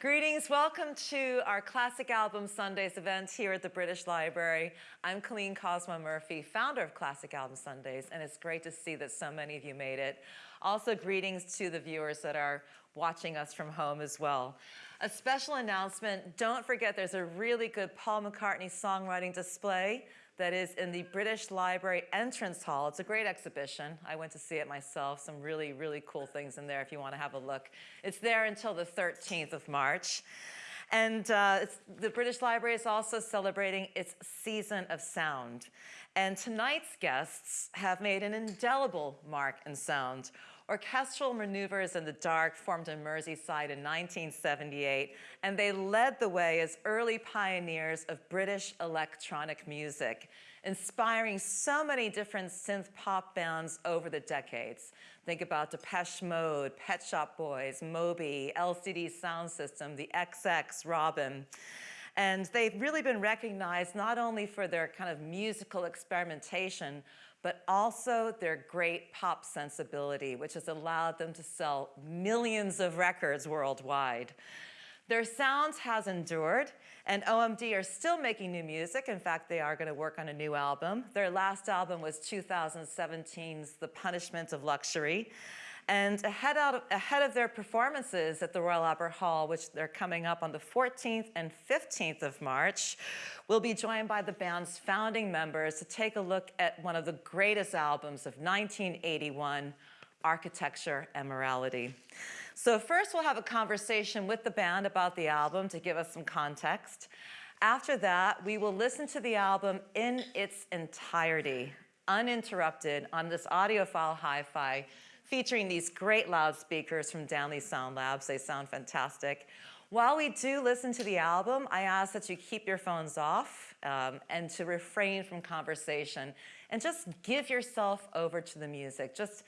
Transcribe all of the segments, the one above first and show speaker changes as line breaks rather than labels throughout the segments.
Greetings, welcome to our Classic Album Sundays event here at the British Library. I'm Colleen Cosmo Murphy, founder of Classic Album Sundays, and it's great to see that so many of you made it. Also, greetings to the viewers that are watching us from home as well. A special announcement, don't forget there's a really good Paul McCartney songwriting display that is in the British Library entrance hall. It's a great exhibition. I went to see it myself. Some really, really cool things in there if you want to have a look. It's there until the 13th of March. And uh, the British Library is also celebrating its season of sound. And tonight's guests have made an indelible mark in sound. Orchestral Maneuvers in the Dark formed in Merseyside in 1978, and they led the way as early pioneers of British electronic music, inspiring so many different synth pop bands over the decades. Think about Depeche Mode, Pet Shop Boys, Moby, LCD Sound System, the XX, Robyn. And they've really been recognized not only for their kind of musical experimentation, but also their great pop sensibility, which has allowed them to sell millions of records worldwide. Their sound has endured, and OMD are still making new music. In fact, they are going to work on a new album. Their last album was 2017's The Punishment of Luxury. And ahead, of, ahead of their performances at the Royal Albert Hall, which they're coming up on the 14th and 15th of March, we'll be joined by the band's founding members to take a look at one of the greatest albums of 1981, Architecture and Morality. So first we'll have a conversation with the band about the album to give us some context. After that, we will listen to the album in its entirety, uninterrupted on this audiophile hi-fi featuring these great loudspeakers from Downey Sound Labs. They sound fantastic. While we do listen to the album, I ask that you keep your phones off um, and to refrain from conversation and just give yourself over to the music. Just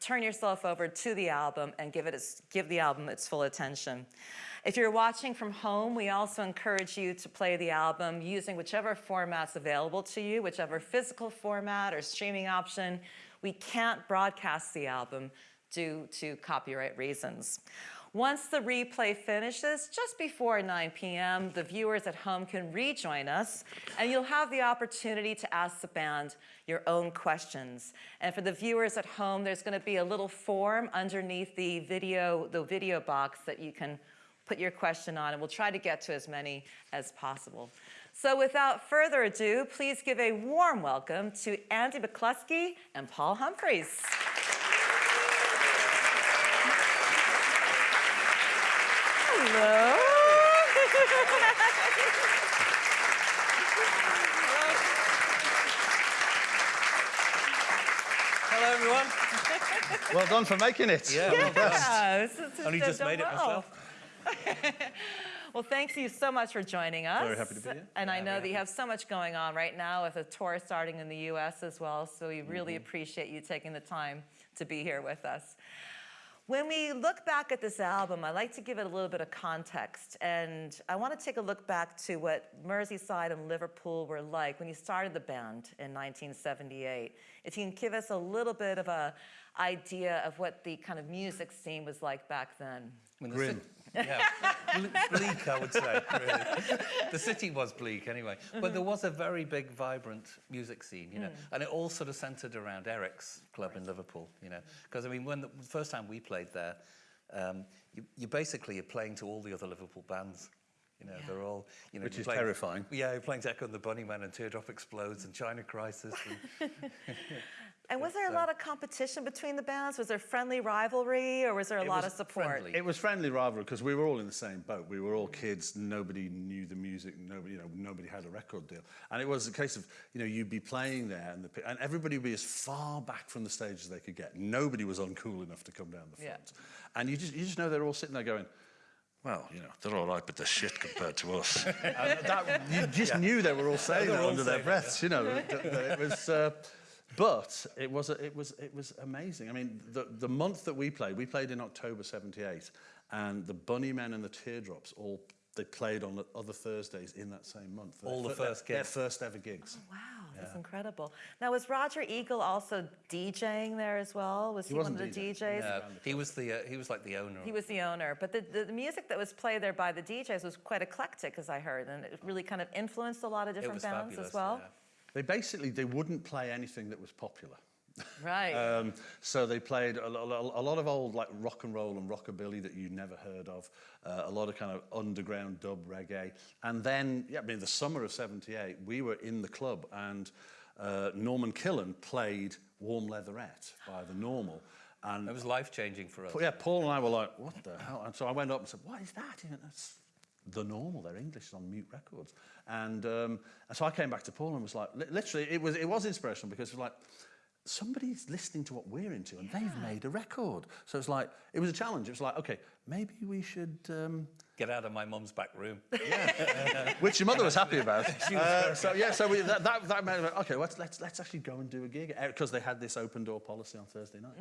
turn yourself over to the album and give, it its, give the album its full attention. If you're watching from home, we also encourage you to play the album using whichever format's available to you, whichever physical format or streaming option we can't broadcast the album due to copyright reasons. Once the replay finishes, just before 9 p.m., the viewers at home can rejoin us, and you'll have the opportunity to ask the band your own questions. And for the viewers at home, there's going to be a little form underneath the video, the video box that you can put your question on, and we'll try to get to as many as possible. So without further ado, please give a warm welcome to Andy McCluskey and Paul Humphreys. Hello.
Hello, everyone.
well done for making it.
Yeah,
well
done. Only just made it
well. myself. Well, thank you so much for joining us.
Very happy to be here.
And yeah, I know that you have so much going on right now with a tour starting in the U.S. as well, so we really mm -hmm. appreciate you taking the time to be here with us. When we look back at this album, I like to give it a little bit of context. And I want to take a look back to what Merseyside and Liverpool were like when you started the band in 1978. If you can give us a little bit of a idea of what the kind of music scene was like back then.
Grim.
Yeah, bleak, I would say, really. the city was bleak anyway. But mm -hmm. there was a very big, vibrant music scene, you know, mm. and it all sort of centered around Eric's club right. in Liverpool, you know. Because, I mean, when the first time we played there, um, you, you basically are playing to all the other Liverpool bands. You know, yeah. they're all, you know,
which is
playing,
terrifying.
Yeah, you're playing to Echo and the Bunnymen and Teardrop Explodes and China Crisis. And
And was there a lot of competition between the bands? Was there friendly rivalry or was there a lot of support?
Friendly. It was friendly rivalry because we were all in the same boat. We were all kids. Nobody knew the music. Nobody, you know, nobody had a record deal. And it was a case of, you know, you'd be playing there and, the, and everybody would be as far back from the stage as they could get. Nobody was uncool enough to come down the front. Yeah. And you just, you just know they're all sitting there going, well, you know, they're all right, but they're shit compared to us. that, you just yeah. knew they were all saying that under their breaths, yeah. you know. it was... Uh, but it was, it, was, it was amazing. I mean, the, the month that we played, we played in October 78, and the Bunny Men and the Teardrops all they played on the other Thursdays in that same month.
All the first
their,
gigs.
Their first ever gigs.
Wow, that's incredible. Now, was Roger Eagle also DJing there as well? Was he, one of
wasn't
the
DJing.
DJs?
No, he was the uh, he was like the owner.
He was the owner, but the, the, the music that was played there by the DJs was quite eclectic, as I heard, and it really kind of influenced a lot of different bands
fabulous.
as well.
yeah.
They basically they wouldn't play anything that was popular.
Right.
Um, so they played a, lo- lo- a lot of old like rock and roll and rockabilly that you never heard of, uh, a lot of kind of underground dub reggae. And then, yeah, I mean, the summer of 78, we were in the club and uh, Norman Killon played Warm Leatherette by The Normal. And
It was life changing for us.
yeah, Paul and I were like, what the hell? And so I went up and said, what is that? He went, That's the normal. They're English it's on mute records. And, um, and so I came back to Paul and was like, literally, it was, it was inspirational because it was like, somebody's listening to what we're into and they've made a record. So it's like, it was a challenge. It was like, okay, maybe we should, um,
Get out of my mum's back room.
which your mother was happy about. Uh, so yeah, so we, that, that, that meant, okay, let's, let's, let's actually go and do a gig because they had this open door policy on Thursday night.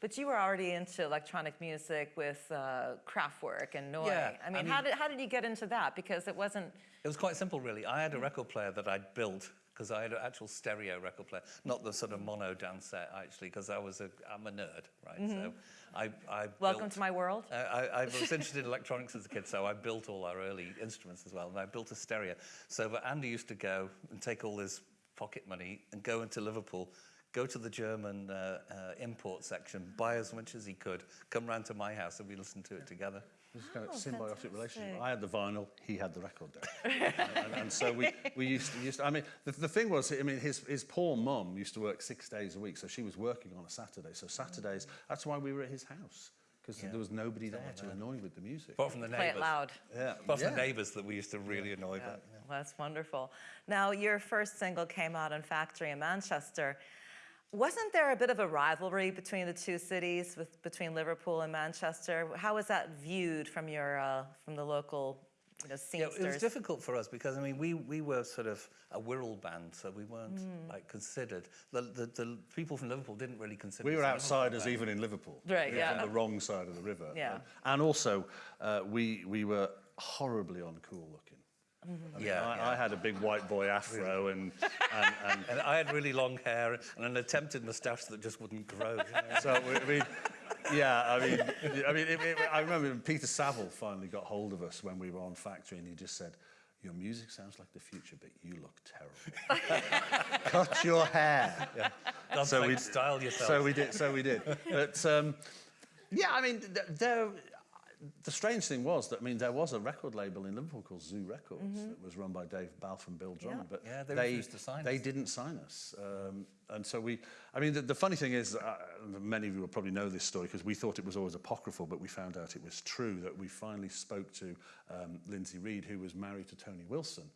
but you were already into electronic music with uh, Kraftwerk and Neu.
Yeah,
I mean,
I
how, did, how did you get into that? Because it wasn't.
It was quite simple, really. I had a record player that I'd built because I had an actual stereo record player, not the sort of mono Dansette, actually, because I was a, I'm a nerd, right? So I, I
Welcome
built,
to my world.
Uh, I, I was interested in electronics as a kid, so I built all our early instruments as well, and I built a stereo. So, but Andy used to go and take all his pocket money and go into Liverpool, go to the German uh, uh, import section, buy as much as he could, come round to my house, and we listened to it together.
It was a kind of
Oh,
symbiotic relationship. I had the vinyl, he had the record deck. and, and, and so we, we used to, used to, I mean, the, the thing was, I mean, his, his poor mum used to work six days a week, so she was working on a Saturday. So Saturdays, mm. that's why we were at his house, because there was nobody there to annoy with the music.
Apart from the
Play
neighbours.
it loud.
Yeah.
Apart from
yeah.
the neighbours that we used to really annoy. But,
Well, that's wonderful. Now, your first single came out in Factory in Manchester. Wasn't there a bit of a rivalry between the two cities, with, between Liverpool and Manchester? How was that viewed from your uh, from the local, you know,
Yeah, it was difficult for us because I mean we we were sort of a Wirral band, so we weren't like considered. The, the the people from Liverpool didn't really consider.
We were
us a Liverpool
outsiders
band.
even in Liverpool.
Right,
We were
yeah.
On the wrong side of the river.
Yeah.
Um, and also, uh, we, we were horribly uncool looking. I mean,
Yeah,
I,
yeah.
I had a big white boy afro and, and, and
And I had really long hair and an attempted moustache that just wouldn't grow. you know.
So we, I mean, yeah, I mean, I mean, it, it, I remember Peter Saville finally got hold of us when we were on Factory, and he just said, "Your music sounds like the future, but you look terrible. Cut your hair." Yeah.
God's
So
sake,
we-
style yourself.
So we did. So we did. But um, yeah, I mean, there. the strange thing was that I mean there was a record label in Liverpool called Zoo Records mm -hmm. that was run by Dave Balf and Bill Drummond, yeah. but
yeah, they,
they,
they
didn't sign us, um, and so we. I mean, the, the funny thing is, uh, many of you will probably know this story because we thought it was always apocryphal, but we found out it was true that we finally spoke to um, Lindsay Reed, who was married to Tony Wilson,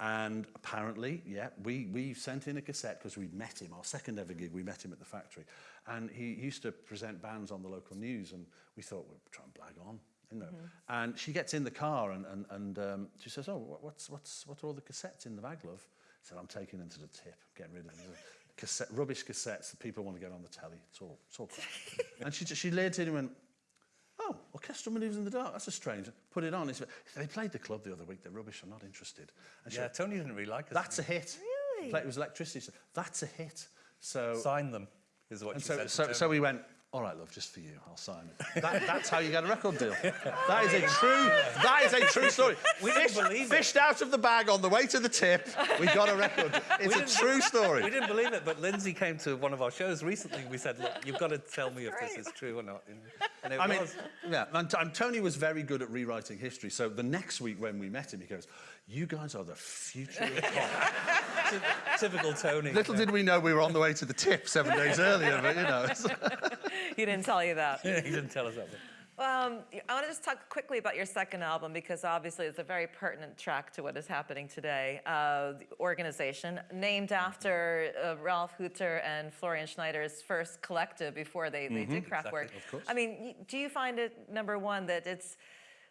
And apparently, yeah, we, we sent in a cassette because we'd met him, our second ever gig, we met him at the factory. And he used to present bands on the local news and we thought, we'll try and blag on. You know. Mm -hmm. And she gets in the car and, and, and um, she says, oh, what's, what's, what are all the cassettes in the bag, love? I said, I'm taking them to the tip, getting rid of them. Cassette, rubbish cassettes that people want to get on the telly. It's all, it's all crap. and she, she laid in and went, Orchestral Manoeuvres in the Dark, that's a strange. Put it on. It's, they played the club the other week. They're rubbish. I'm not interested. And
yeah,
she,
Tony didn't really like it.
That's a hit.
Really?
Play, it was electricity. So that's a hit. So
Sign them, is what
and
she
so,
said.
So, so we went, all right, love, just for you, I'll sign it. That, that's how you get a record deal. That is a true, that is a true story.
We didn't
Fish-
believe it.
Fished out of the bag on the way to the tip, we got a record. It's a true story.
We didn't believe it, but Lindsay came to one of our shows recently. We said, "Look, you've got to tell me if this is true or not." And it
I mean,
was.
yeah, and, and Tony was very good at rewriting history. So the next week when we met him, he goes, you guys are the future of pop.
Typical Tony.
Little did we know we were on the way to the tip seven days earlier, but you know.
he didn't tell you that.
he didn't tell us that.
Um, I want to just talk quickly about your second album because obviously it's a very pertinent track to what is happening today. Uh, the organization, named after uh, Ralf Hütter and Florian Schneider's first collective before they, they did Kraftwerk.
Exactly, of course.
I mean, do you find it, number one, that it's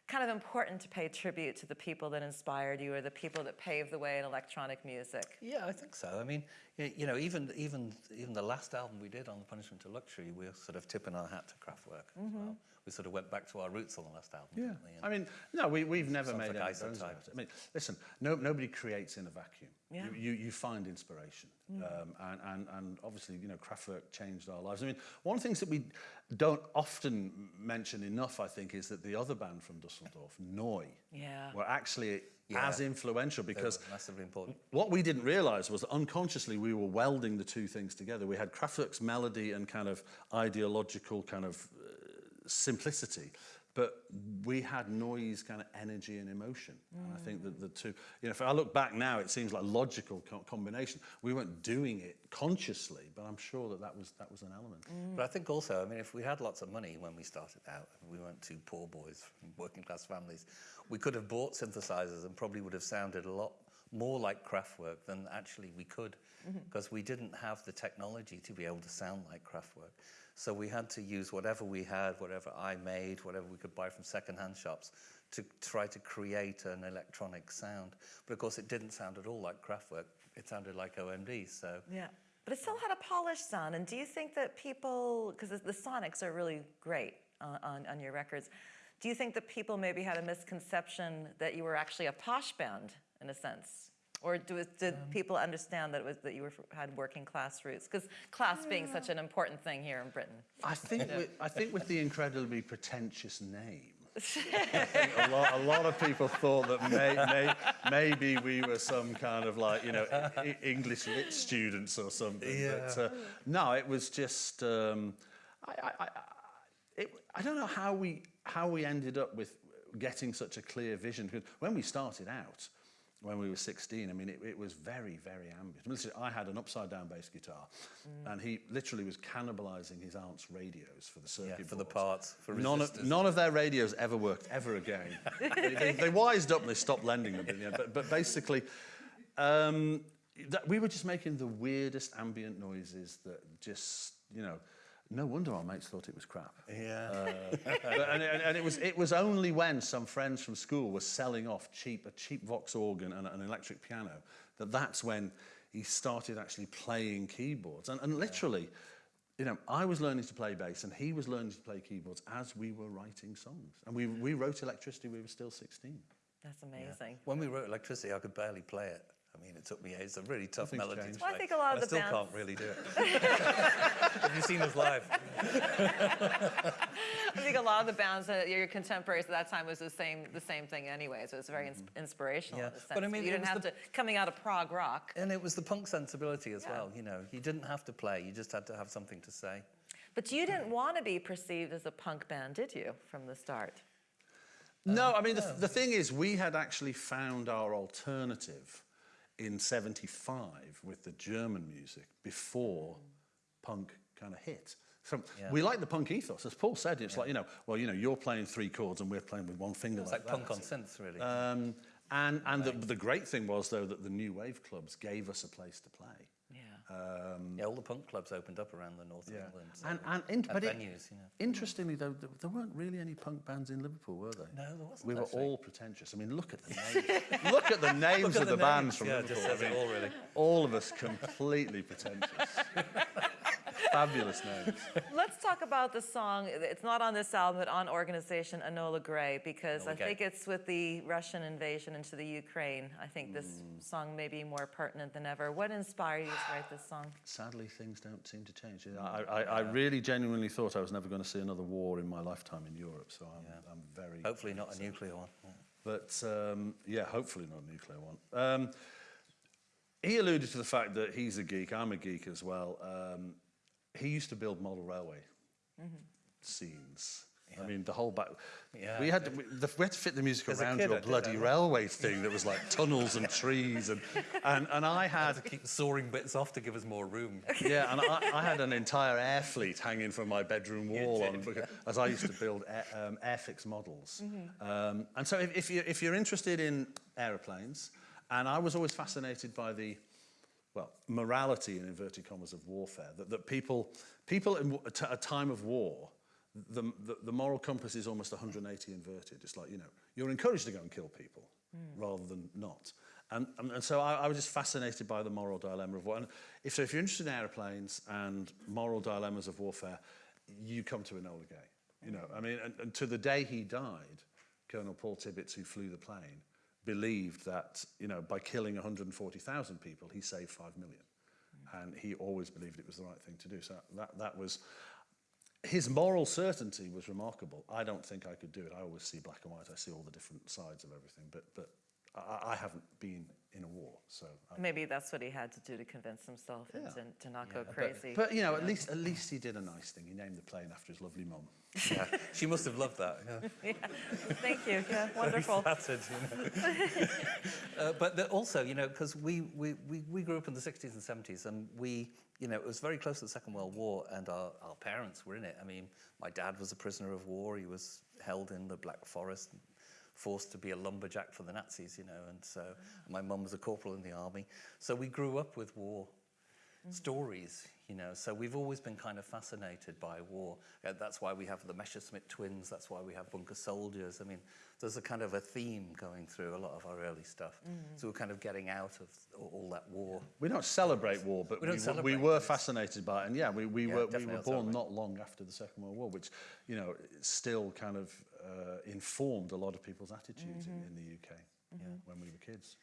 kind of important to pay tribute to the people that inspired you or the people that paved the way in electronic music?
Yeah, I think so. I mean, you know, even even even the last album we did on the Punishment to Luxury, we we're sort of tipping our hat to Kraftwerk as mm-hmm. well. We sort of went back to our roots on the last album.
Yeah? I mean, no, we, we've never made
like
any
isotype.
bones about it. I mean, listen, no, nobody creates in a vacuum.
Yeah.
You, you, you find inspiration. Um, and, and, and obviously, you know, Kraftwerk changed our lives. I mean, one of the things that we don't often mention enough, I think, is that the other band from Dusseldorf, Neu,
Yeah.
were actually
Yeah.
as influential because
massively important.
what we didn't realize was that unconsciously we were welding the two things together. We had Kraftwerk's melody and kind of ideological kind of simplicity, but we had noise, kind of energy and emotion. And I think that the two, you know, if I look back now, it seems like logical co- combination. We weren't doing it consciously, but I'm sure that that was, that was an element. Mm.
But I think also, I mean, if we had lots of money when we started out, and we weren't two poor boys from working class families, we could have bought synthesizers and probably would have sounded a lot more like Kraftwerk than actually we could, mm-hmm. because we didn't have the technology to be able to sound like Kraftwerk. So we had to use whatever we had, whatever I made, whatever we could buy from secondhand shops to try to create an electronic sound. But of course, it didn't sound at all like Kraftwerk. It sounded like OMD. So
Yeah. But it still had a polished sound. And do you think that people, because the sonics are really great on, on, on your records, do you think that people maybe had a misconception that you were actually a posh band in a sense? Or do, did people understand that it was that you were, had working class roots? Because class being such an important thing here in Britain.
I think, with, I think with the incredibly pretentious name, a lot, a lot of people thought that may, may, maybe we were some kind of like, you know, I- I- English lit students or something. But uh, no, it was just, um, I, I, I, it, I don't know how we, how we ended up with getting such a clear vision. Because when we started out, when we were 16, I mean, it, it was very, very ambient. I, mean, listen, I had an upside down bass guitar, and he literally was cannibalizing his aunt's radios for the circuit
yeah, for the parts, for
None
resistors.
of, none of their radios ever worked ever again. they, they, they wised up and they stopped lending them. in the. But, but basically, um, that, we were just making the weirdest ambient noises that just, you know, no wonder our mates thought it was crap.
Yeah.
Uh, but, and, and, and it was it was only when some friends from school were selling off cheap a cheap Vox organ and an electric piano that that's when he started actually playing keyboards and, and literally. You know, I was learning to play bass and he was learning to play keyboards as we were writing songs. And we, we wrote Electricity, we were still 16.
That's amazing.
When we wrote Electricity, I could barely play it. I mean, it took me, it's a really tough
Nothing's
melody to
Well, I think a lot of
and
the
I still
bands-
can't really do it. Have you seen us live?
I think a lot of the bands that your contemporaries at that time was the same the same thing anyway. So it's very ins- mm-hmm. inspirational
Yeah.
in a sense.
But I mean,
you didn't have
the-
to coming out of prog rock.
And it was the punk sensibility as
Yeah.
well, you know. You didn't have to play, you just had to have something to say.
But you didn't want to be perceived as a punk band, did you, from the start?
No, I mean, the, the thing is, we had actually found our alternative in 75 with the German music before punk kind of hit. So
Yeah.
we like the punk ethos. As Paul said, it's like, you know, well, you know, you're playing three chords and we're playing with one finger
It's
like,
like punk on synth, really.
Um, and and the, the great thing was, though, that the new wave clubs gave us a place to play.
Um,
yeah, all the punk clubs opened up around the north of
yeah.
England. So
and and, in, but
venues, you know.
Interestingly, though, there, there, weren't really any punk bands in Liverpool, were they?
No, there wasn't.
We were
actually.
all pretentious. I mean, look at the names. look at the names
at
of the, the
names.
bands from
yeah,
Liverpool. I mean,
all, really.
all of us completely pretentious. Fabulous names.
Let's talk about the song. It's not on this album, but on Organization Enola Gray, because
Enola
I
Gay.
think it's with the Russian invasion into the Ukraine. I think this song may be more pertinent than ever. What inspired you to write this song?
Sadly, things don't seem to change. I, I, I really genuinely thought I was never going to see another war in my lifetime in Europe, so I'm, I'm very.
Hopefully not a nuclear one. Yeah.
But um, yeah, hopefully not a nuclear one. Um, he alluded to the fact that he's a geek, I'm a geek as well. Um, he used to build model railway scenes. I mean, the whole back.
Yeah.
We had to, we, the, we had to fit the music
As
around
kid,
your
did
bloody railway thing that was like tunnels and trees and and, and I had
To keep the soaring bits off to give us more room.
yeah, and I, I had an entire air fleet hanging from my bedroom wall on, because- as I used to build air, um, Airfix models. Um, and so if, if, you, if you're interested in aeroplanes, and I was always fascinated by the, well, morality in inverted commas of warfare, that, that people, people in a, time of war, the, the, the moral compass is almost 180 inverted. It's like, you know, you're encouraged to go and kill people hmm. rather than not. And, and, and so I, I was just fascinated by the moral dilemma of war. And if, so if you're interested in aeroplanes and moral dilemmas of warfare, you come to Enola Gay. You know, I mean, and, and to the day he died, Colonel Paul Tibbets, who flew the plane, believed that, you know, by killing 140,000 people, he saved 5 million. and he always believed it was the right thing to do. So that, that was, his moral certainty was remarkable. I don't think I could do it. I always see black and white. I see all the different sides of everything. But, but I, I haven't been in a war, so I
Maybe that's what he had to do to convince himself and to, to not go crazy.
But you know, at least at least he did a nice thing. He named the plane after his lovely mum.
Yeah, she must have loved that. Yeah.
Thank you. Yeah, wonderful.
Flattered, you know. uh, but the, also, you know, because we, we, we, we grew up in the 60s and 70s, and we, you know, it was very close to the Second World War, and our, our parents were in it. I mean, my dad was a prisoner of war. He was held in the Black Forest, forced to be a lumberjack for the Nazis, you know, and so my mum was a corporal in the army. So we grew up with war mm stories, you know. So we've always been kind of fascinated by war. Uh, that's why we have the Messerschmitt twins. That's why we have Bunker Soldiers. I mean, there's a kind of a theme going through a lot of our early stuff. So we're kind of getting out of all, all that war.
We don't celebrate war, but
We
we,
don't
were- we were
it.
fascinated by it. And yeah, we, we
Yeah,
were we were born
celebrate.
not long after the Second World War, which you know still kind of uh, informed a lot of people's attitudes in, in the UK when we were kids.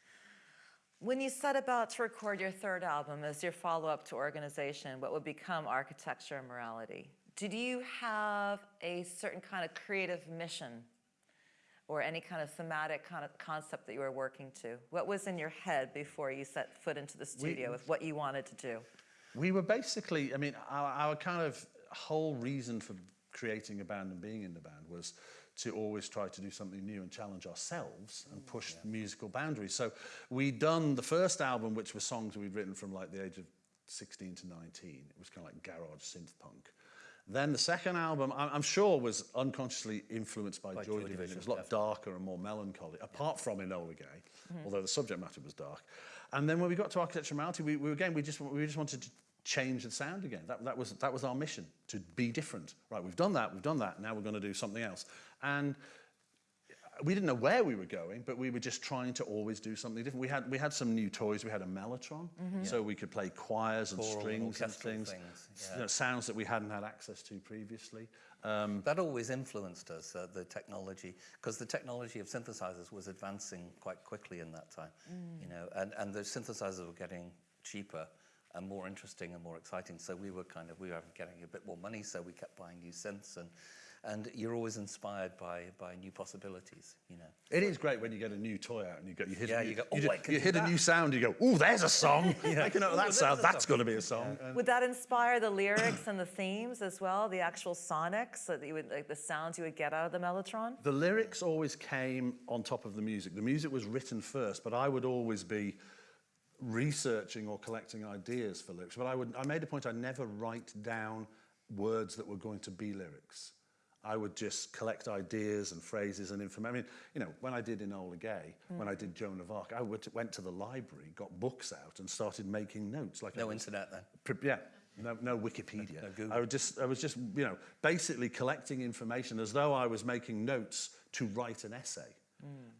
When you set about to record your third album as your follow-up to Organization, what would become Architecture and Morality, did you have a certain kind of creative mission or any kind of thematic kind of concept that you were working to? What was in your head before you set foot into the studio with what you wanted to do?
We were basically, I mean, our, our kind of whole reason for creating a band and being in the band was to always try to do something new and challenge ourselves and push musical boundaries. So we'd done the first album, which was songs we'd written from like the age of 16 to 19. It was kind of like garage synth punk. Then the second album, I'm sure, was unconsciously influenced by, Joy,
Joy
Division.
Division,
It was a lot darker and more melancholy, apart from Enola Gay, although the subject matter was dark. And then when we got to Architecture Morality, we, we again we just we just wanted to change the sound again. That, that was that was our mission to be different. Right, we've done that, we've done that. Now we're going to do something else. And we didn't know where we were going, but we were just trying to always do something different. We had we had some new toys. We had a mellotron, so we could play choirs and
Choral
strings and
orchestral
things,
things, yeah.
you know, sounds that we hadn't had access to previously. Um,
That always influenced us, uh, the technology, because the technology of synthesizers was advancing quite quickly in that time, you know, and, and the synthesizers were getting cheaper and more interesting and more exciting. So we were kind of, we were getting a bit more money, so we kept buying new synths and, and you're always inspired by, by new possibilities, you know.
It is great when you get a new toy out and you go, you hit,
Yeah,
a, new,
you go,
you,
"Oh,
ju-
I can
you
do
hit a new sound. You go, oh, there's a song. I can know
"Ooh,
that sound. That's going to be a song. And
Would that inspire the lyrics and the themes as well, the actual sonics that you would, like the sounds you would get out of the Mellotron?
the lyrics always came on top of the music. The music was written first, but I would always be researching or collecting ideas for lyrics. But I would, I made a point I never write down words that were going to be lyrics. I would just collect ideas and phrases and information. I mean, you know, when I did Enola Gay, when I did Joan of Arc, I would, went to the library, got books out, and started making notes. Like
No
was-
internet then.
Pre- Yeah, no, no Wikipedia.
No Google.
I would just, I was just, you know, basically collecting information as though I was making notes to write an essay.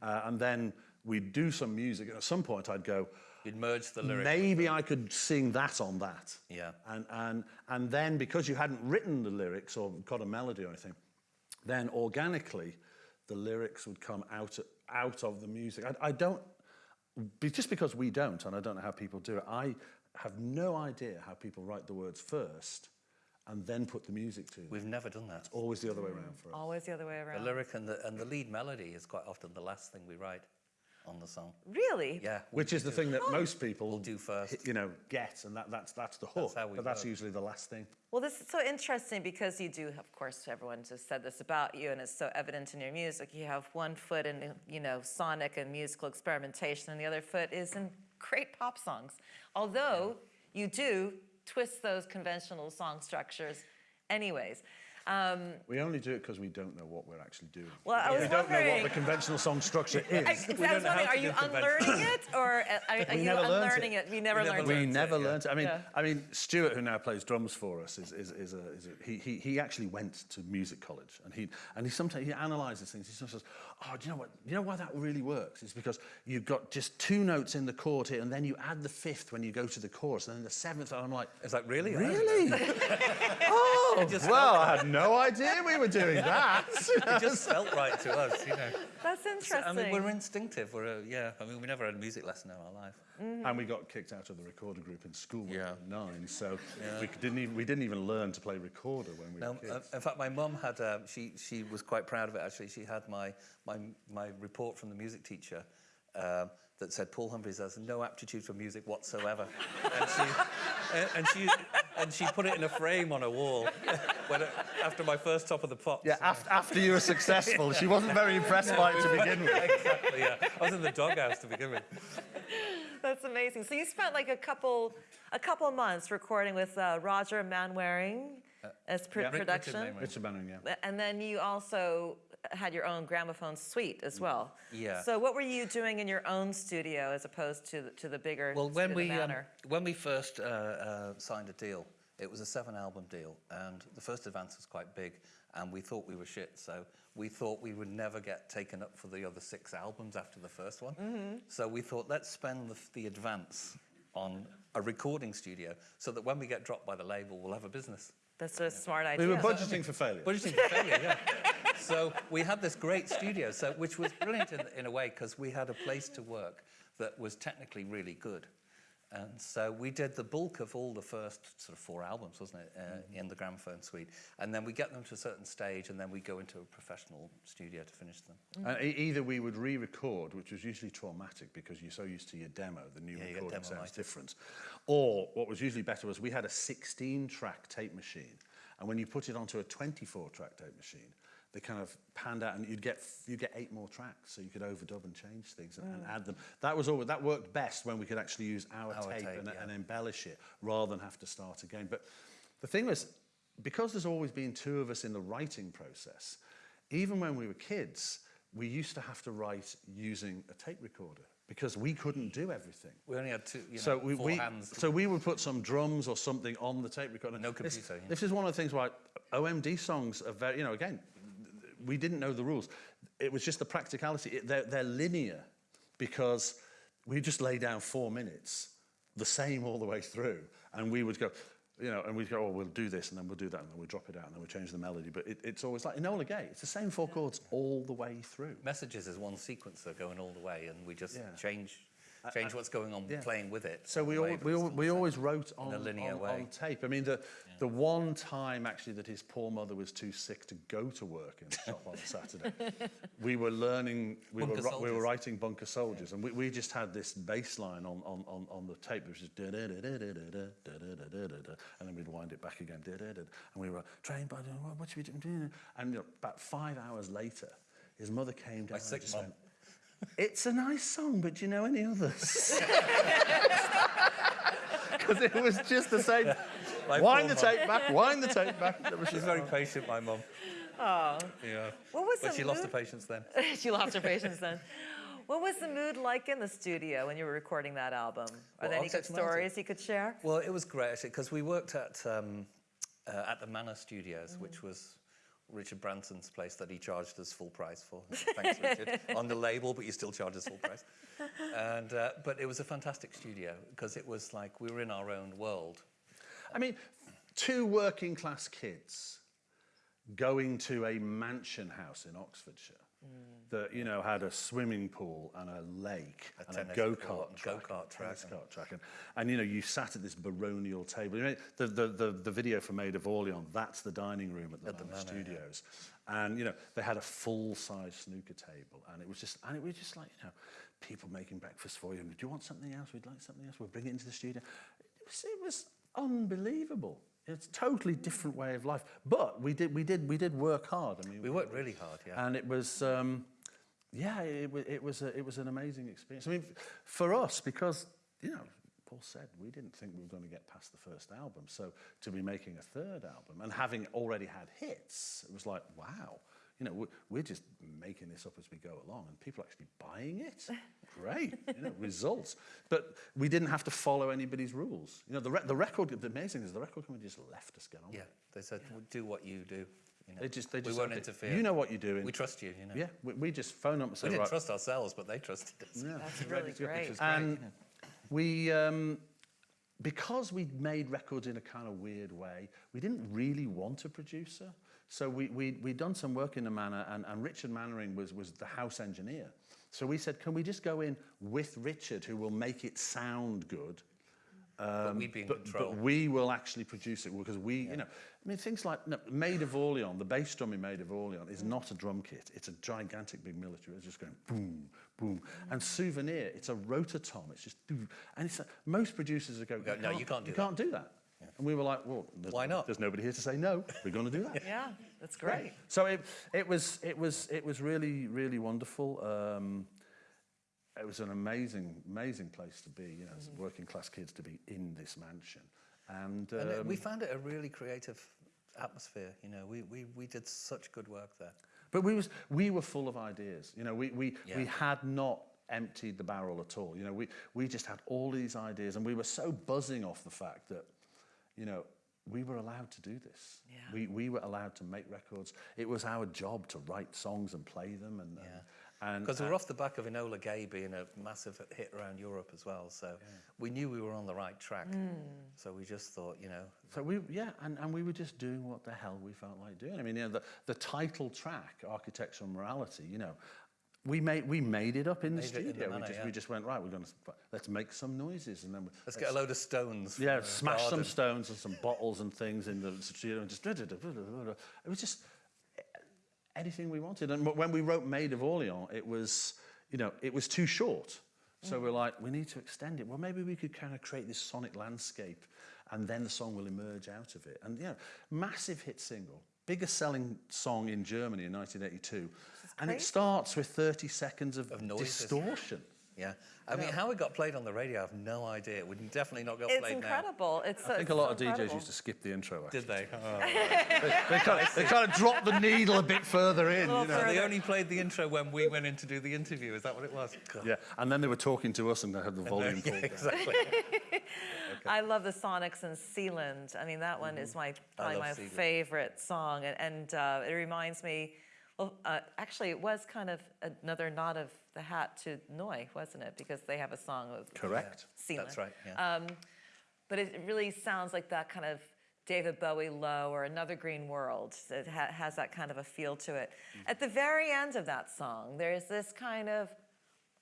Uh, and then we'd do some music, and at some point I'd go,
You'd merge the lyrics.
maybe I could sing that on that.
Yeah.
And, and, and then because you hadn't written the lyrics or got a melody or anything, then organically the lyrics would come out, out of the music. I, I don't, just because we don't, and I don't know how people do it, I have no idea how people write the words first and then put the music to them.
We've never done that.
Always the other way around for us.
Always the other way around.
The lyric and the, and the lead melody is quite often the last thing we write on the song.
Really?
Yeah.
Which is the thing that most people
We'll do first.
you know, get, and that, that's, that's the hook.
how we
but that's usually the last thing.
Well, this is so interesting because you do, of course, everyone just said this about you, and it's so evident in your music. You have one foot in, you know, sonic and musical experimentation, and the other foot is in great pop songs. Although you do twist those conventional song structures, anyways. Um,
We only do it because we don't know what we're actually doing.
well, I was
we don't know what the conventional song structure is.
I was wondering, are you unlearning it, or are, are
We
you
never
unlearning
it.
it? We never
We never
learned
We
it.
learnt
never
yeah.
learned it. I mean,
Yeah.
I mean, Stuart, who now plays drums for us, is, is, is, a, is a, he, he, he actually went to music college, and he and he sometimes he analyzes things. He sometimes says, "Oh, do you know what? You know why that really works? It's because you've got just two notes in the chord here, and then you add the fifth when you go to the chorus, and then the seventh. And I'm like,
It's like, really?
"Really? oh, well, I had no idea we were doing that.
It just felt right to us, you know.
That's
So,
interesting.
I mean, we're instinctive. We're, uh, yeah, I mean, we never had a music lesson in our life.
and we got kicked out of the recorder group in school when we
Yeah.
were nine, so we didn't even we didn't even learn to play recorder when we
No,
were
uh,
kids.
in fact, my mum had. Um, she she was quite proud of it. Actually, she had my my my report from the music teacher um, that said Paul Humphreys has no aptitude for music whatsoever, and she and, and she and she put it in a frame on a wall when it, after my first top of the pops.
yeah, after, after you were successful, she wasn't very impressed by it to begin with.
exactly. Yeah, I was in the doghouse to begin with.
That's amazing. So you spent like a couple, a couple months recording with uh, Roger Manwaring as pr-
yeah. Rick- Richard
production,
Manwaring.
Richard Bannon, yeah.
and then you also had your own gramophone suite as well.
Yeah.
So what were you doing in your own studio as opposed to the, to the bigger
Well, when we um, when we first uh, uh, signed a deal, it was a seven-album deal, and the first advance was quite big, and we thought we were shit. So we thought we would never get taken up for the other six albums after the first one.
Mm-hmm.
So we thought, let's spend the, the advance on a recording studio, so that when we get dropped by the label, we'll have a business.
That's a smart idea.
We were budgeting for failure.
Budgeting for failure, yeah. So we had this great studio, so which was brilliant in, in a way because we had a place to work that was technically really good. And so we did the bulk of all the first sort of four albums, wasn't it, uh, mm -hmm. in the gramophone suite. And then we get them to a certain stage and then we go into a professional studio to finish them.
Mm -hmm. either we would re-record, which was usually traumatic because you're so used to your demo, the new
yeah,
recording sounds
lighter.
different. Or what was usually better was we had a 16-track tape machine. And when you put it onto a 24-track tape machine, they kind of panned out, and you'd get you get eight more tracks, so you could overdub and change things and, and mm. add them. That was always that worked best when we could actually use our,
Our
tape,
tape,
and,
yeah.
and embellish it rather than have to start again. But the thing was, because there's always been two of us in the writing process, even when we were kids, we used to have to write using a tape recorder because we couldn't do everything.
We only had two, you know,
so we,
four
we
hands.
so we would put some drums or something on the tape recorder.
No
This-
computer, yeah.
This, is one of the things why OMD songs are very, you know, again, we didn't know the rules. It was just the practicality. It, they're, they're linear because we just lay down four minutes, the same all the way through. And we would go, you know, and we'd go, oh, we'll do this, and then we'll do that, and then we'll drop it out, and then we'll change the melody. But it, it's always like, in Enola Gay, it's the same four chords all the way through.
Messages is one sequence, going all the way, and we just
yeah.
change change what's going on
yeah.
playing with it.
So we,
all
al-
the way, but
we,
it's
al-
still
we always wrote on,
a linear
on,
way.
on tape. I mean, the, the one time actually that his poor mother was too sick to go to work in the shop on Saturday, we were learning, we were, we were writing Bunker Soldiers, and we, we just had this bass line on, on, on, on the tape, which was da da da da da da da da da da da da, and then we'd wind it back again, da da da, and we were trained by, what, what should we do? And you know, about five hours later, his mother came down and
sick.
Went, it's a nice song, but do you know any others? Because it was just the same.
My
wind the
poor mum.
tape back, wind the tape back.
She's very patient, my mum.
Oh,
Yeah.
what was
But
the
she lost
her
patience then.
she lost her patience then. What was the mood like in the studio when you were recording that album? Are
Well,
there any good stories you could share?
Well, it was great actually because we worked at um, uh, at the Manor Studios, which was Richard Branson's place that he charged us full price for. Thanks, Richard. On the label, but you still charge us full price. And uh, but it was a fantastic studio because it was like we were in our own world.
I mean, two working class kids going to a mansion house in Oxfordshire Mm. that, you know, had a swimming pool and a lake
A
and a go-kart
and
track.
go-kart track
tennis
and-
kart track. And, and, you know, you sat at this baronial table. You know, the, the, the, the video for Maid of Orleans, that's the dining room at the,
At the
Manor
Manor, yeah.
Studios. And, you know, they had a full-size snooker table. And it was just, and it was just like, you know, people making breakfast for you. Do you want something else? We'd like something else. We'll bring it into the studio. It was, it was unbelievable. It's a totally different way of life. But we did, we did, we did work hard. I mean,
We worked really hard, yeah.
and it was, um, yeah, it, it was, a, it was an amazing experience. I mean, for us, because you know, Paul said we didn't think we were going to get past the first album, so to be making a third album and having already had hits, it was like, wow. You know, we're, we're just making this up as we go along, and people are actually buying it. Great, you know, results. But we didn't have to follow anybody's rules. You know, the, re- the record. The amazing is the record company just left us get on.
yeah,
it.
they said, "Well, do what you do. You know,
They just, they
we
just
won't
okay,
interfere.
You know what you're doing.
we trust you. You know,
yeah, we, we just phone up and say,
we didn't
right,
trust ourselves, but they trusted us.
Yeah.
That's really
to go.
great.
And we, um, because we made records in a kind of weird way, we didn't really want a producer. So we, we, we'd done some work in the manor, and, and Richard Mannering was, was the house engineer. So we said, can we just go in with Richard, who will make it sound good, um,
but we'd be in
but,
control.
But we will actually produce it because we, yeah. you know, I mean, things like no, Maid of Orleans, the bass drum in Maid of Orleans is mm. not a drum kit. It's a gigantic big military. It's just going boom, boom. And Souvenir, it's a rototom. It's just, and it's, a, most producers would
go, no, you can't do
you
that.
can't do that. And we were like, well,
Why not?
There's nobody here to say no. We're going to do that.
Yeah, that's great.
So it, it was it was it was really really wonderful. Um, it was an amazing amazing place to be. You know, as working class kids to be in this mansion, and,
And it-
um,
we found it a really creative atmosphere. You know, we, we, we did such good work there.
but we was we were full of ideas. You know, we we we had not emptied the barrel at all. You know, we we just had all these ideas, and we were so buzzing off the fact that, you know. We were allowed to do this.
Yeah.
We, we were allowed to make records. It was our job to write songs and play them. And, uh, and, and
Because we were uh, off the back of Enola Gay being a massive hit around Europe as well. So we knew we were on the right track. Hmm. So we just thought, you know,
So we, yeah, and, and we were just doing what the hell we felt like doing. I mean, you know, the, the title track, Architectural Morality, you know, we made, we made it up in the
Made it in the
studio. we,
manor,
just,
yeah.
we just went, right, we're going to, let's make some noises. And then we,
let's get a load of stones.
yeah,
from the
smash some stones and some bottles and things in the studio and just, it was just anything we wanted. And when we wrote Maid of Orleans, it was, you know, it was too short. So mm. we're like, we need to extend it. Well, maybe we could kind of create this sonic landscape and then the song will emerge out of it. And, you know, massive hit single, biggest selling song in Germany in 1982. And it starts with 30 seconds of,
Of
distortion.
Yeah. I mean, how it got played on the radio, I have no idea. It would definitely not got
It's
played
incredible. It's incredible.
I think a lot of DJs used to skip the intro. Actually.
Did they? Oh.
they, kind of, they kind of dropped the needle a bit further in. You know?
So they only played the intro when we went in to do the interview. Is that what it was? God.
Yeah, and then they were talking to us and they had the volume
Yeah,
pulled down.
exactly.
I love the Sonics and Sealand. I mean, that one is my probably my
Sealand.
favorite song, and, and uh, it reminds me. Well, uh, actually, it was kind of another nod of the hat to Neu, wasn't it? Because they have a song of
Correct.
Sealand.
That's right, yeah.
Um, but it really sounds like that kind of David Bowie low or Another Green World. It ha- has that kind of a feel to it. At the very end of that song, there's this kind of,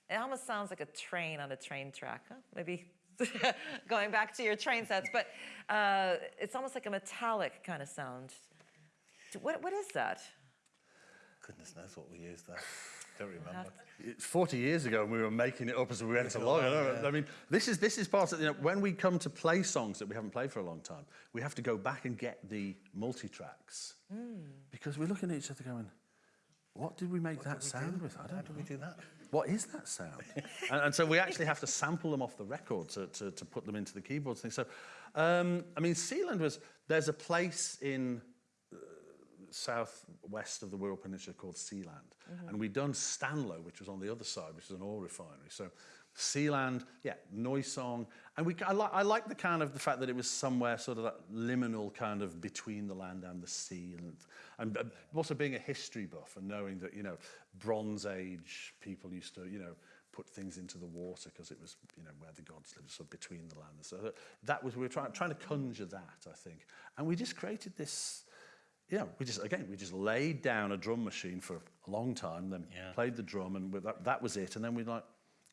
it almost sounds like a train on a train track. Huh? Maybe going back to your train sets, but uh, it's almost like a metallic kind of sound. What, what is that?
Goodness knows what we used there. Don't remember.
It's 40 years ago and we were making it up as we went along. I, don't. I mean, this is, this is part of, you know, when we come to play songs that we haven't played for a long time, we have to go back and get the multi-tracks. Because we're looking at each other going, what did we make that sound with? I
How
don't
do
know.
we do that?
What is that sound? and, and so we actually have to sample them off the record to, to, to put them into the keyboards thing. So, um, I mean, Sealand was, there's a place in southwest of the Wirral Peninsula called Sealand. And we'd done Stanlow, which was on the other side, which is an oil refinery. So Sealand, yeah, Noisong. And we, I, li- I like the kind of the fact that it was somewhere sort of that liminal kind of between the land and the sea. And, and uh, also being a history buff and knowing that, you know, Bronze Age people used to, you know, put things into the water because it was, you know, where the gods lived, so between the land. So that, that was, we were trying, trying to conjure that, I think. And we just created this, know, we just, again, we just laid down a drum machine for a long time, then
Yeah.
played the drum, and that, that was it. And then we'd like,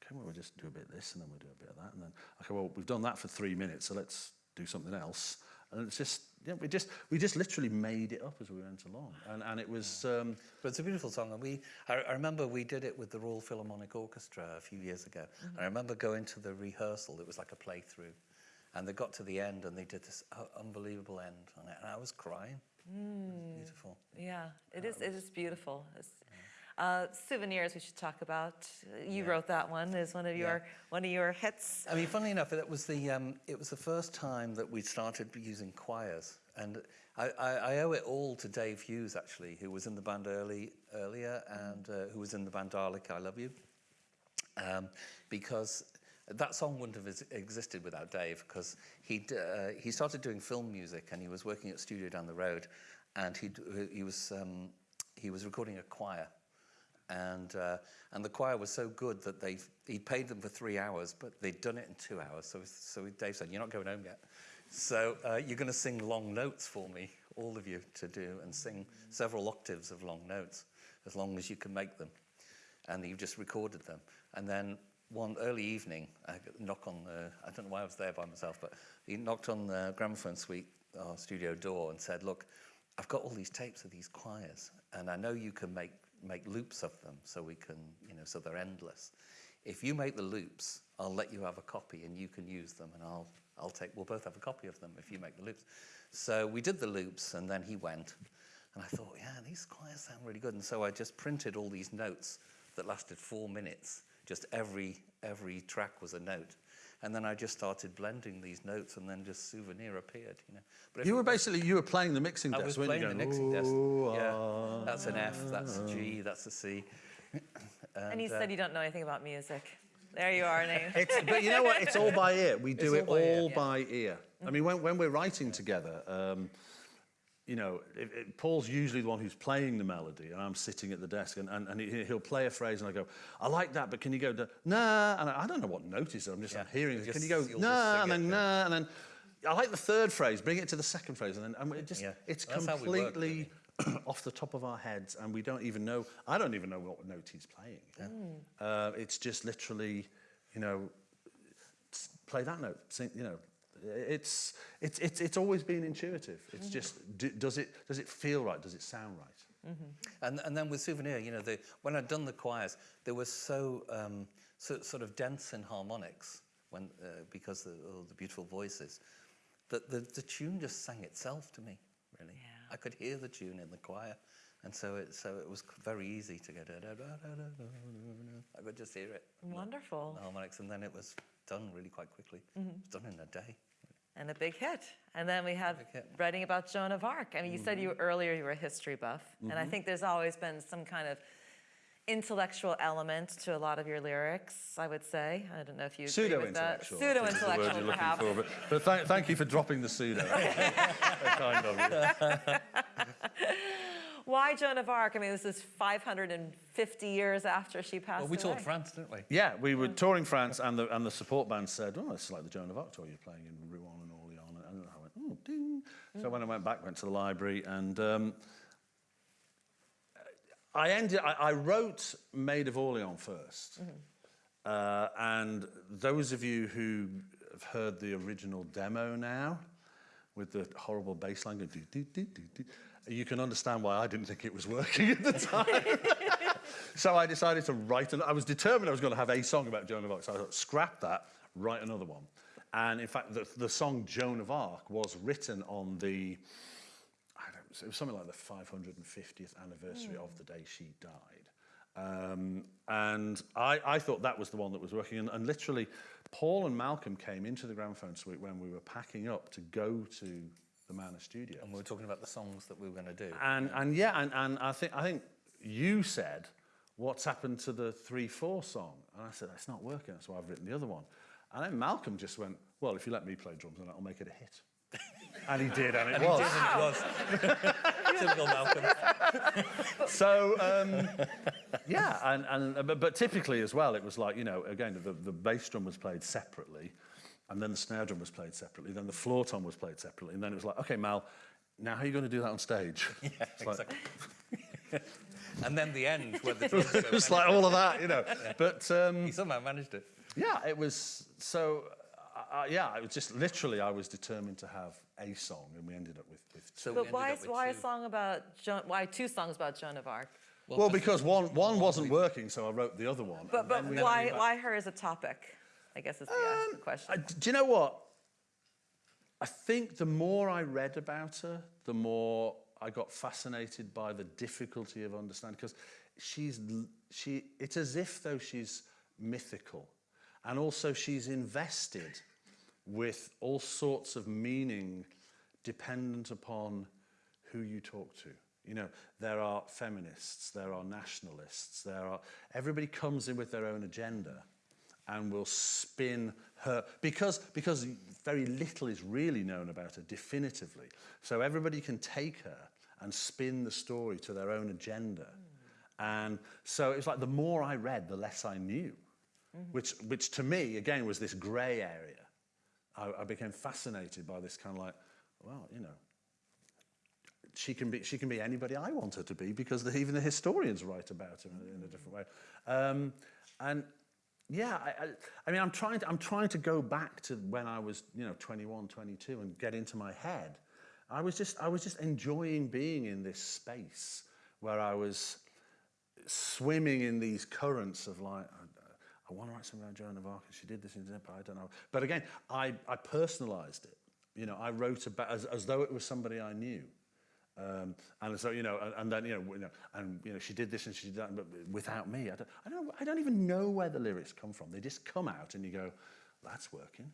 okay, well, we'll just do a bit of this, and then we'll do a bit of that. And then, okay, well, we've done that for three minutes, so let's do something else. And it's just, yeah, we just, we just literally made it up as we went along. And, and it was, um,
But it's a beautiful song, and we. I, I remember we did it with the Royal Philharmonic Orchestra a few years ago. I remember going to the rehearsal. It was like a playthrough, and they got to the end, and they did this uh, unbelievable end on it, and I was crying. Beautiful.
Yeah, it is. It is beautiful. It's, uh, souvenirs we should talk about. You wrote that one. Is one of your one of your hits.
I mean, funnily enough, it was the um, it was the first time that we started using choirs, and I, I, I owe it all to Dave Hughes actually, who was in the band early earlier and uh, who was in the band Dalek. I love you, um, because that song wouldn't have existed without Dave, because he uh, he started doing film music and he was working at a studio down the road, and he he was um, he was recording a choir and uh, and the choir was so good that they he paid them for three hours, but they'd done it in two hours. So so Dave said, "You're not going home yet. So uh, you're going to sing long notes for me, all of you, to do and sing several octaves of long notes, as long as you can make them." And you've just recorded them, and then. One early evening, I knock on the, I don't know why I was there by myself, but he knocked on the gramophone suite, our studio door, and said, Look, I've got all these tapes of these choirs, and I know you can make, make loops of them so we can, you know, so they're endless. If you make the loops, I'll let you have a copy and you can use them, and I'll, I'll take, we'll both have a copy of them if you make the loops. So we did the loops, and then he went, and I thought, yeah, these choirs sound really good. And so I just printed all these notes that lasted four minutes. Just every, every track was a note. And then I just started blending these notes, and then just Souvenir appeared, you know. But
You were basically you were playing the mixing desk.
I
desk.
was
weren't
playing
you?
the mixing desk. Yeah,
ah."
that's an F, that's a G, that's a C.
And you
uh,
said you don't know anything about music. There you are, Nate.
It's, but you know what? It's all by ear. We do
It's
it
all by ear.
all by ear. I mean, when, when we're writing together, um, you know, it, it, Paul's usually the one who's playing the melody, and I'm sitting at the desk, and, and, and he, he'll play a phrase, and I go, I like that, but can you go, to, nah, and I, I don't know what note is. I'm just
Yeah,
I'm hearing it. Can you go, nah, and
it,
then
yeah.
nah, and then I like the third phrase. Bring it to the second phrase, and then and it just
Yeah,
it's
that's how we work,
completely off the top of our heads, and we don't even know. I don't even know what note he's playing. Uh, it's just literally, you know, play that note. Sing, you know, it's it's it's it's always been intuitive. It's just d does it does it feel right? Does it sound right?
And, and then with Souvenir, you know, the, when I'd done the choirs, they were so, um, so sort of dense in harmonics when, uh, because of all the beautiful voices, that the, the tune just sang itself to me, really.
Yeah.
I could hear the tune in the choir. And so it, so it was very easy to go, da, da, da, da, da, da, da. I could just hear it,
Wonderful.
the harmonics, and then it was done really quite quickly. It was done in a day.
And a big hit. And then we have writing about Joan of Arc. I mean, you said you mm-hmm. earlier you were a history buff, and I mm-hmm. think there's always been some kind of intellectual element to a lot of your lyrics. I would say. I don't know if you agree
Pseudo
with that.
intellectual.
Pseudo intellectual, perhaps.
but but thank, thank you for dropping the pseudo. kind of you.
Why Joan of Arc? I mean, this is 550 years after she passed
Well, we
away.
toured France, didn't we?
Yeah, we were touring France, and the and the support band said, "Oh, it's like the Joan of Arc tour. You're playing in Rouen and Orléans." And Went, "Oh! So when I went back, went to the library, and um, I ended. I, I wrote "Maid of Orleans" 1st uh, and those of you who have heard the original demo now, with the horrible bass line, going, you can understand why I didn't think it was working at the time. So I decided to write, an, I was determined I was going to have a song about Joan of Arc. So I thought, scrap that, write another one. And in fact, the, the song Joan of Arc was written on the, I don't, it was something like the 550th anniversary of the day she died. Um, and I, I thought that was the one that was working. And, and literally, Paul and Malcolm came into the gramophone suite when we were packing up to go to the Manor studio.
And we were talking about the songs that we were going to do.
And and yeah, and, and I think I think you said, what's happened to the three four song? And I said, it's not working, that's why I've written the other one. And then Malcolm just went, Well, if you let me play drums, then I'll make it a hit. and he did, and it was.
It was. Typical Malcolm.
so um, yeah, and, and but, but typically as well, it was like you know, again, the, the bass drum was played separately, and then the snare drum was played separately, then the floor tom was played separately, and then it was like, okay, Mal, now how are you going to do that on stage?
Yeah,
It's like-
exactly. and then the end, where the drums
it
go
was like all of that, you know. But um,
He somehow managed it.
Yeah, it was so. Uh, yeah, it was just literally. I was determined to have a song, and we ended up with. with
So
But why,
up with
why a song about Joan? Why two songs about Joan of Arc?
well, because one one wasn't working, so I wrote the other one.
But but why why her as a topic? I guess is the uh, question.
I- do you know what? I think the more I read about her, the more I got fascinated by the difficulty of understanding. Because she's she, it's as if though she's mythical, and also she's invested with all sorts of meaning dependent upon who you talk to. You know, there are feminists, there are nationalists, there are everybody comes in with their own agenda and will spin her because because very little is really known about her definitively. So everybody can take her and spin the story to their own agenda. And so it was like the more I read, the less I knew, which, which to me, again, was this grey area. I, I became fascinated by this kind of like, well, you know, she can be she can be anybody I want her to be because the, even the historians write about her in, in a different way. Um, and yeah, I, I, I mean, I'm trying to I'm trying to go back to when I was you know 21, 22, and get into my head. I was just I was just enjoying being in this space where I was swimming in these currents of like. I, want to write something about Joan of Arc, and she did this, and but I don't know. But again, I, I personalized it. You know, I wrote about as, as though it was somebody I knew. Um, and so, you know, and, and then, you know, you know, and, you know, she did this and she did that, but without me, I don't, I don't, I don't even know where the lyrics come from. They just come out and you go, that's working.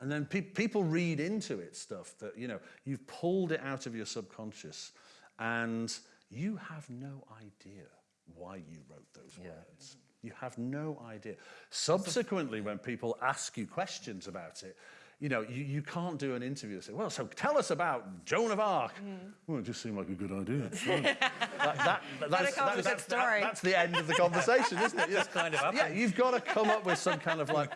And then pe people read into it stuff that, you know, you've pulled it out of your subconscious and you have no idea why you wrote those words. You have no idea. Subsequently, when people ask you questions about it, you know, you, you can't do an interview and say, well, so tell us about Joan of Arc. Hmm. Well, it just seemed like a good idea. that, that's,
come up with a
that's,
story.
that's the end of the conversation, isn't it? Just
kind of
Yeah, you've got to come up with some kind of like,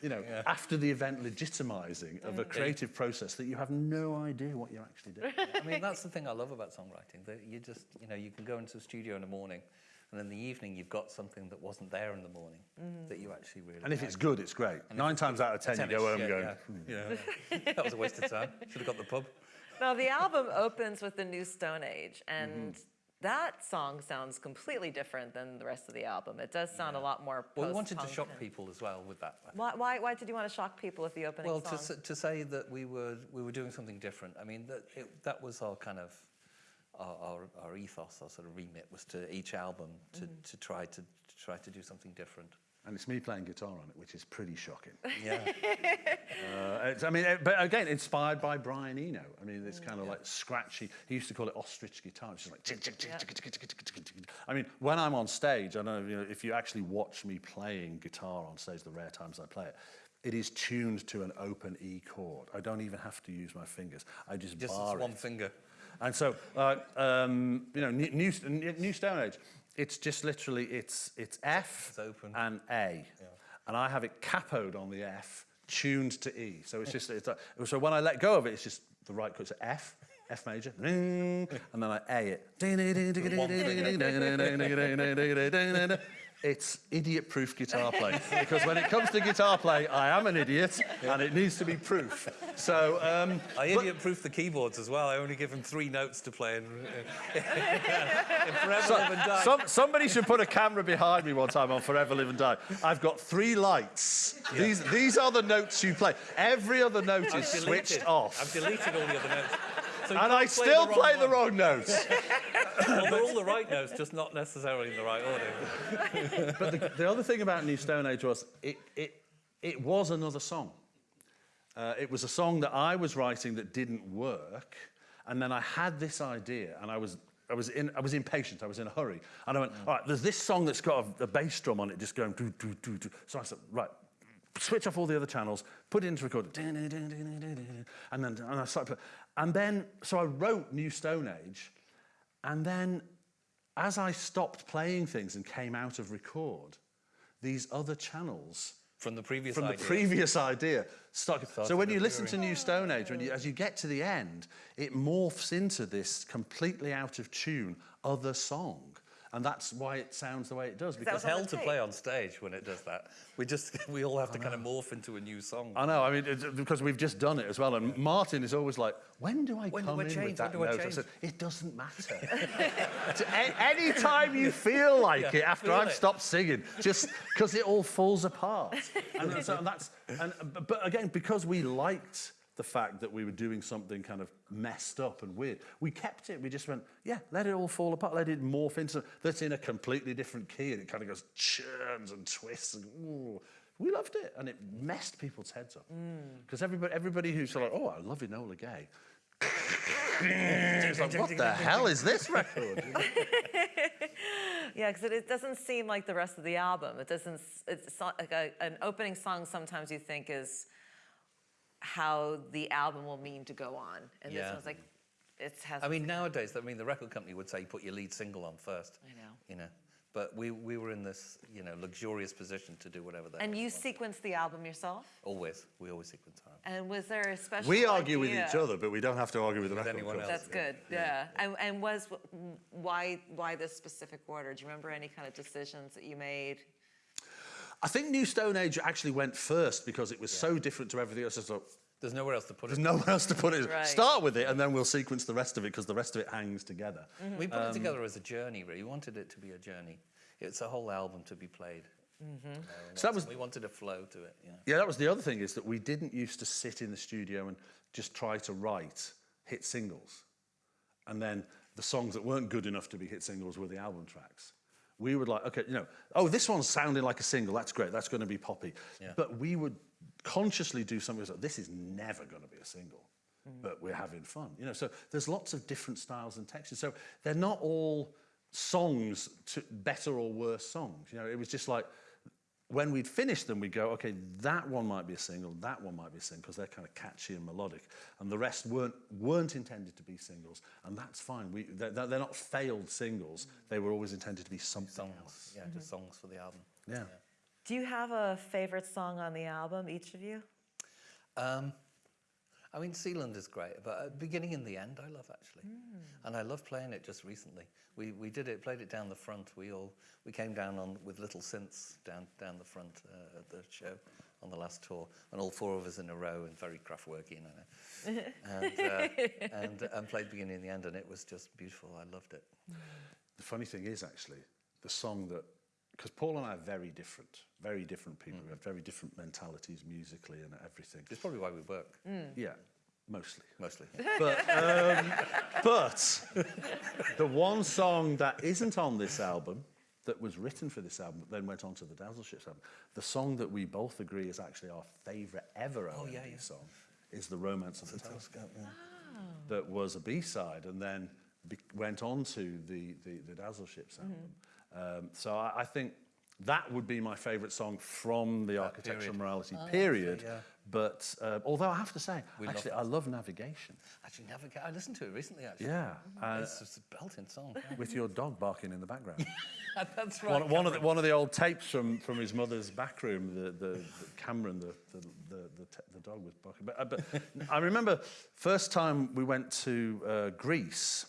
you know, after the event legitimizing of a creative process that you have no idea what you're actually doing.
I mean, that's the thing I love about songwriting. That you just, you know, you can go into the studio in the morning, and in the evening you've got something that wasn't there in the morning that you actually really.
And if
like.
it's good, it's great. Nine times out of ten, you go home
yeah,
going,
yeah, yeah. that was a waste of time. Should have got the pub.
Now, the album opens with the new Stone Age, and
Mm-hmm.
that song sounds completely different than the rest of the album. It does sound a lot more
Well, we wanted to shock people as well with that.
Why, why, why did you want to shock people with the opening
Well,
song?
to, to say that we were we were doing something different. I mean, that it, that was our kind of our, our, our, ethos, our sort of remit was to each album to, mm -hmm. to try to, to, try to do something different.
And it's me playing guitar on it, which is pretty shocking.
Yeah.
uh, I mean, but again, inspired by Brian Eno. I mean, it's mm. kind of yeah. like scratchy. He used to call it ostrich guitar. Just like. I mean, when I'm on stage, I know, you know if you actually watch me playing guitar on stage, the rare times I play it, it is tuned to an open E chord. I don't even have to use my fingers. I just,
just
bar
one finger.
And so, uh, um, you know, new, new, new Stone Age, it's just literally, it's, it's F
It's
and A. And I have it capoed on the F, tuned to E. So it's just, it's like, so when I let go of it, it's just the right chord, so F, F major, and then I A it. It's idiot-proof guitar playing because when it comes to guitar playing, I am an idiot and it needs to be proof. So, um,
I idiot-proof the keyboards as well. I only give them three notes to play. And, in Forever Live and Die.
Some, somebody should put a camera behind me one time on Forever Live and Die. I've got three lights. These, these are the notes you play. Every other note
I've
is
deleted-
switched off.
I've deleted all the other notes. So
and I still play the
one.
wrong notes.
Well, they're all the right notes, just not necessarily in the right order.
but the, the other thing about New Stone Age was it, it, it was another song. Uh, it was a song that I was writing that didn't work. And then I had this idea and I was, I was, in, I was impatient. I was in a hurry. And I went, all right, there's this song that's got a, a bass drum on it just going do, do, do, do. So I said, right, switch off all the other channels, put it into record. And then and I started, play- and then, so I wrote New Stone Age. And then as I stopped playing things and came out of record, these other channels
From the previous
from
idea.
the previous idea.
Started
So when you listen to New Stone Age, when you, as you get to the end, it morphs into this completely out of tune other song. And that's why it sounds the way it does. Because
It's
was on
hell to
tape.
play on stage when it does that. We just, we all have to kind of morph into a new song.
I know, I mean, it's, because we've just done it as well. And Martin is always like, when do I
When do
come
I
in
change?
with that
When do
note? I
change?
said, it doesn't matter. A- any time you feel like
Yeah,
it after
feel
I've
it.
stopped singing, just because it all falls apart. And so that's, and, but- but again, because we liked the fact that we were doing something kind of messed up and weird, we kept it. We just went, yeah, let it all fall apart, let it morph into that's in a completely different key, and it kind of goes churns and twists. And, ooh. We loved it, and it messed people's heads up. Mm. Because everybody, everybody who's like, oh, I love Enola Gay. It's like, what the hell is this record?
Yeah, because it, it doesn't seem like the rest of the album. It doesn't. It's like a, an opening song. Sometimes you think is how the album will mean to go on, and this
Yeah.
one's like it has.
I mean, nowadays, I mean, the record company would say put your lead single on first.
I know.
You know, but we, we were in this, you know, luxurious position to do whatever the
and you
we wanted.
sequenced the album yourself.
Always, we always sequence our
And was there a special?
We argue with each other, but we don't have to argue with the
With
record
anyone
company.
else.
That's good. Yeah. And, and was why why this specific order? Do you remember any kind of decisions that you made?
I think New Stone Age actually went first because it was so different to everything else. I thought,
There's nowhere else to put it.
there's nowhere else to put it.
Right.
Start with it, and then we'll sequence the rest of it because the rest of it hangs together. Mm-hmm.
We put it um, together as a journey, really. We wanted it to be a journey. It's a whole album to be played. Mm-hmm. You know, and
So that was-
we wanted a flow to it. Yeah.
Yeah, that was the other thing is that we didn't used to sit in the studio and just try to write hit singles. And then the songs that weren't good enough to be hit singles were the album tracks. We would like, okay, you know, oh, this one's sounding like a single. That's great. That's going to be poppy.
Yeah.
But we would consciously do something like, this is never going to be a single, mm. but we're having fun. You know, so there's lots of different styles and textures. So they're not all songs to better or worse songs. You know, it was just like when we'd finished them, we'd go, okay, that one might be a single, that one might be a single, because they're kind of catchy and melodic, and the rest weren't weren't intended to be singles, and that's fine. We they're, they're not failed singles; they were always intended to be something
Songs.
else.
Yeah, just songs for the album.
Yeah.
Do you have a favorite song on the album, each of you?
Um, I mean, Sealand is great, but uh, beginning and the end, I love actually, and I love playing it. Just recently, we we did it, played it down the front. We all we came down on with little synths down down the front uh, at the show on the last tour, and all four of us in a row and very craftworky, you know, and uh, and and played beginning and the end, and it was just beautiful. I loved it.
The funny thing is, actually, the song that because Paul and I are very different, very different people. We have very different mentalities musically and everything.
It's probably why we work
Yeah, mostly.
mostly.
But, um, but the one song that isn't on this album, that was written for this album, but then went on to the Dazzle Ships album, the song that we both agree is actually our favourite ever
Oh, yeah, yeah.
song, is The Romance of the Telescope. That was a B-side and then went on to the, the, the Dazzle Ships album. Um, so I, I think that would be my favourite song from the Architecture
period.
and Morality period.
yeah.
But uh, although I have to say,
We
actually,
that
I love Navigation.
Actually, never. get- I listened to it recently. Actually,
Yeah, uh,
it's just a belting song.
with your dog barking in the background.
That's right.
one, one of the, one of the old tapes from, from his mother's back room, the, the, the Cameron, the, the, the, the, te- the dog was barking. But, uh, but I remember first time we went to uh, Greece,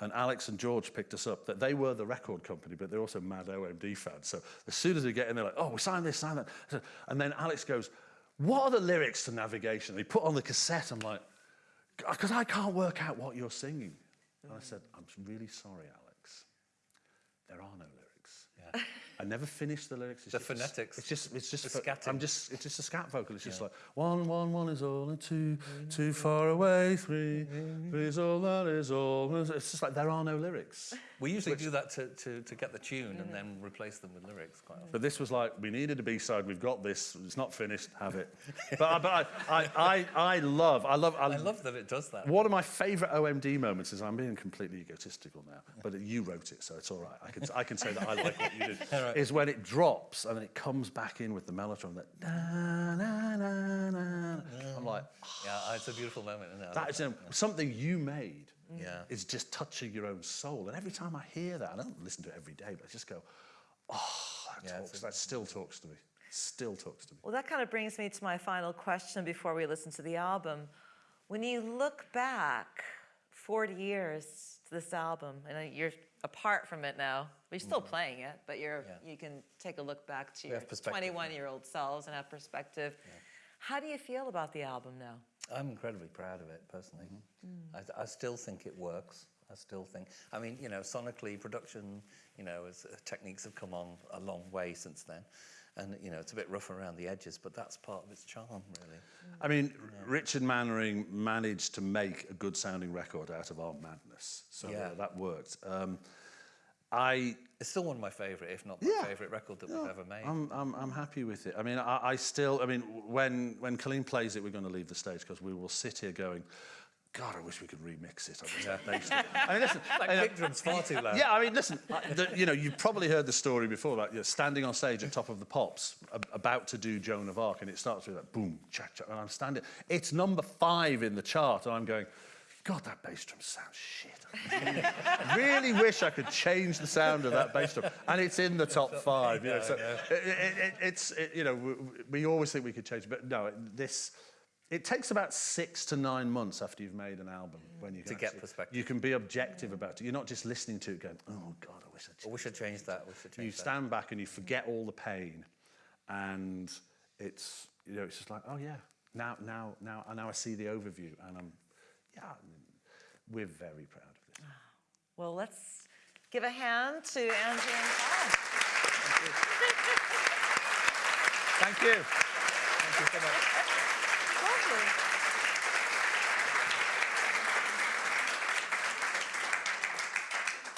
and Alex and George picked us up, that they were the record company, but they're also mad OMD fans. So as soon as we get in, they're like, oh, we signed this, signed that. And then Alex goes, what are the lyrics to Navigation? They put on the cassette, I'm like, because I can't work out what you're singing. And I said, I'm really sorry, Alex. There are no lyrics.
Yeah.
I never finished the lyrics. It's
The
just
phonetics.
It's just, it's just,
scatting.
I'm just, it's just a scat vocal. It's just like one, one, one is all, and two, two far away, three, three is all, that is all. It's just like there are no lyrics.
We usually do that to, to, to get the tune and mm-hmm. then replace them with lyrics quite often.
But this was like, we needed a B-side, we've got this, it's not finished, have it. But, I- but I, I, I, I love, I love,
I love that it does that.
One of my favourite OMD moments is I'm being completely egotistical now, but you wrote it, so it's all right. I can, I can say that I like what you did. Is when it drops and then it comes back in with the mellotron. That da, na, na, na. I'm like,
Yeah, it's a beautiful moment. Isn't it? I
that
love
is um, something you made.
Yeah.
Is just touching your own soul, and every time I hear that, I don't listen to it every day, but I just go, oh, that
Yeah,
talks.
a-
That still talks to me. Still talks to me.
Well, that kind of brings me to my final question before we listen to the album. When you look back 40 years to this album, and you're apart from it now, but you're still playing it, but you're.
Yeah.
you can take a look back to
We
your
have perspective, yeah.
21 year old selves and have perspective. How do you feel about the album now?
I'm incredibly proud of it personally. I, I still think it works. I still think. I mean, you know, sonically, production, you know, as, uh, techniques have come on a long way since then, and you know, it's a bit rough around the edges, but that's part of its charm, really.
I mean, Richard Manwaring managed to make a good sounding record out of our madness. So
Yeah.
uh, that worked. Um, I,
It's still one of my favourite, if not my
Yeah.
favourite record that we've ever made.
I'm, I'm, I'm happy with it. I mean, I, I still, I mean, when, when Colleen plays it, we're going to leave the stage because we will sit here going, God, I wish we could remix it. That bass I mean, listen,
that
you know,
drum's far too loud.
Yeah, I mean, listen, the, you know, you've probably heard the story before about you know, standing on stage at top of the pops, ab- about to do Joan of Arc, and it starts with that boom, cha cha, and I'm standing. It's number five in the chart, and I'm going, God, that bass drum sounds shit. I really, wish I could change the sound of that bass drum. And it's in the top five. You know, so it, it, it, it's, it, you know, we, we always think we could change but no, this, it takes about six to nine months after you've made an album mm. when you can
To get perspective.
You can be objective about it. You're not just listening to it going, oh God, I wish I'd
Oh, we should change that. We should
you
that.
stand back and you forget all the pain and it's you know it's just like oh yeah now now now now I see the overview and I'm yeah we're very proud of this
Well, let's give a hand to Andrew and Paul.
Thank you. Thank you so much.
Lovely.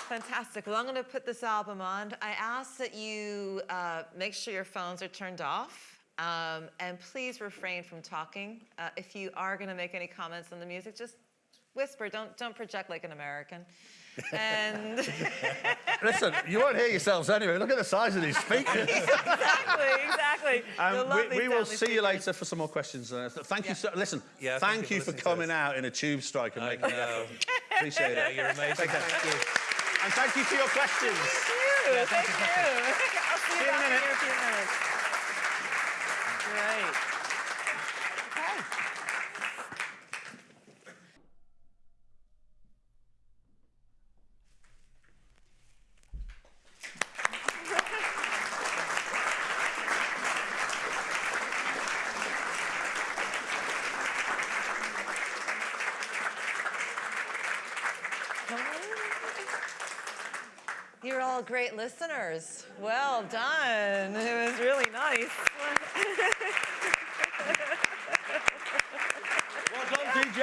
Fantastic. Well, I'm going to put this album on. I ask that you uh, make sure your phones are turned off. Um, and please refrain from talking. Uh, if you are going to make any comments on the music, just whisper. Don't don't project like an American. And
listen you won't hear yourselves anyway look at the size of these speakers
exactly, exactly. The
um, we, we will
family
see you later for some more questions uh, thank
Yeah.
you so listen
Yeah,
thank,
thank you
you
for
for coming out in a tube strike and
I
making the
know.
effort appreciate
Yeah,
it
you're amazing.
Take care.
Thank you.
and thank you for your questions
Thank you. Thank you. You
in a
back
minute.
here in a few minutes. Great. Okay. You're all great listeners. Well done. It was really nice.
well done DJ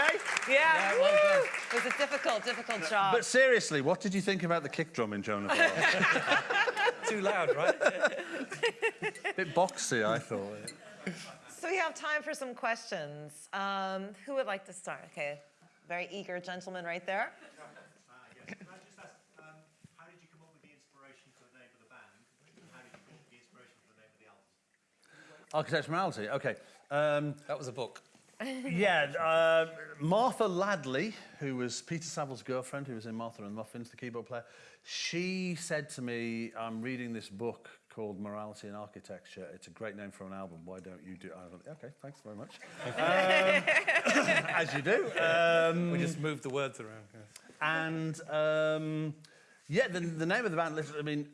Yeah,
well done.
It was a difficult, difficult job.
But seriously, what did you think about the kick drum in Joan of Arc?
Too loud, right?
A bit boxy, I thought.
So we have time for some questions. Um, who would like to start? Okay, very eager gentleman right there.
Uh, yes. Can I just ask, um, how did you come up with the inspiration for the name of the band? And how did you come up with the inspiration for the name of the
Morality, okay. Um,
That was a book.
yeah, uh, Martha Ladly, who was Peter Saville's girlfriend, who was in Martha and Muffins, the keyboard player, she said to me, I'm reading this book called Morality in Architecture. It's a great name for an album. Why don't you do it? Went, okay, thanks very much. um, as you do. Um,
We just moved the words around. yes.
And um, yeah, the, the name of the band, literally, I mean,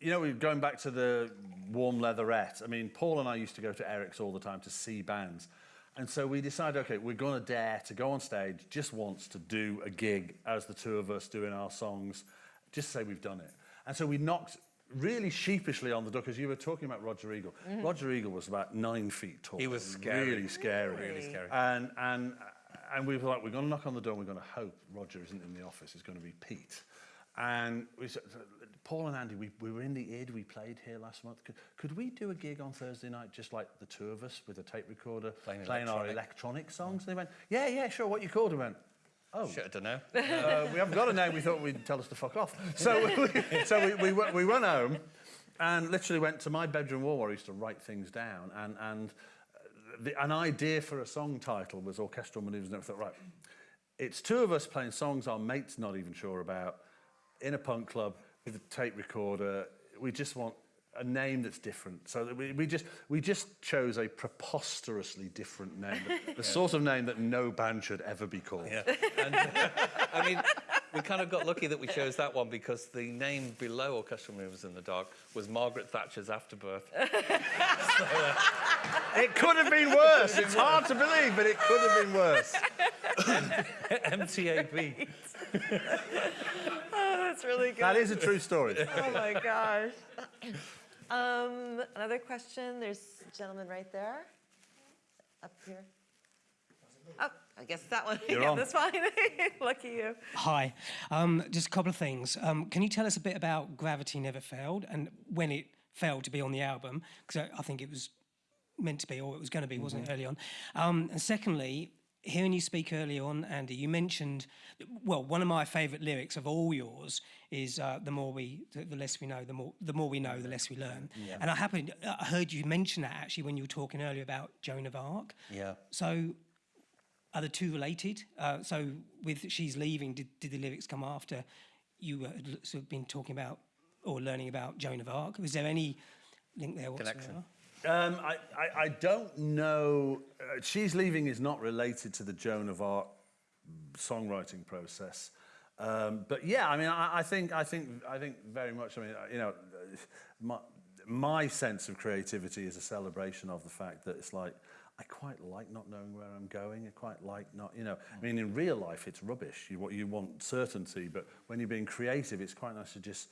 you know, we're going back to the warm leatherette. I mean, Paul and I used to go to Eric's all the time to see bands. And so we decided, okay, we're going to dare to go on stage just once to do a gig as the two of us doing our songs, just say we've done it. And so we knocked really sheepishly on the door because you were talking about Roger Eagle. Mm-hmm. Roger Eagle was about nine feet tall.
He was scary.
Really scary.
Really scary.
And, and, and we were like, we're going to knock on the door and we're going to hope Roger isn't in the office. It's going to be Pete. And we said, Paul and Andy, we, we were in the id, we played here last month. Could, could we do a gig on Thursday night, just like the two of us with a tape recorder,
Playing
our
electronic.
electronic songs? And they went, yeah, yeah, sure, what you called? We went, oh,
Shit, I don't know.
uh, we haven't got a name. We thought we'd tell us to fuck off. So, we, so we, we, went- we run home and literally went to my bedroom wall where I used to write things down. And, and uh, the, an idea for a song title was Orchestral Manoeuvres. And I thought, right, it's two of us playing songs our mate's not even sure about in a punk club with a tape recorder. We just want a name that's different. So that we, we just we just chose a preposterously different name, the, the sort of name that no band should ever be called.
Yeah. And, I mean, we kind of got lucky that we chose that one because the name below Orchestral Manoeuvres in the Dark was Margaret Thatcher's Afterbirth.
It could have been worse. It's hard to believe, but it could have been worse.
MTAB.
That's really good.
That is a true story.
Oh my gosh. Um, another question. There's a gentleman right there. Up here. Oh, I guess that one.
You're
yeah,
on.
that's fine. Lucky you.
Hi. Um, just a couple of things. Um, can you tell us a bit about Gravity Never Failed and when it failed to be on the album? Because I, I think it was meant to be, or it was going to be, wasn't it, early on? Um, and secondly, hearing you speak early on, Andy, you mentioned, well, one of my favourite lyrics of all yours is uh, "the more we, the, the less we know, the more, the more we know, the less we learn." And I happened, I heard you mention that actually when you were talking earlier about Joan of Arc.
Yeah.
So are the two related? Uh, so with She's Leaving, did, did the lyrics come after you had sort of been talking about or learning about Joan of Arc? Was there any link there whatsoever?
Connection.
Um, I, I, I don't know. She's Leaving is not related to the Joan of Arc songwriting process. Um, but yeah, I mean, I, I think, I think, I think very much. I mean, you know, my, my sense of creativity is a celebration of the fact that it's like I quite like not knowing where I'm going. I quite like not, you know. I mean, in real life, it's rubbish. You want you want certainty, but when you're being creative, it's quite nice to just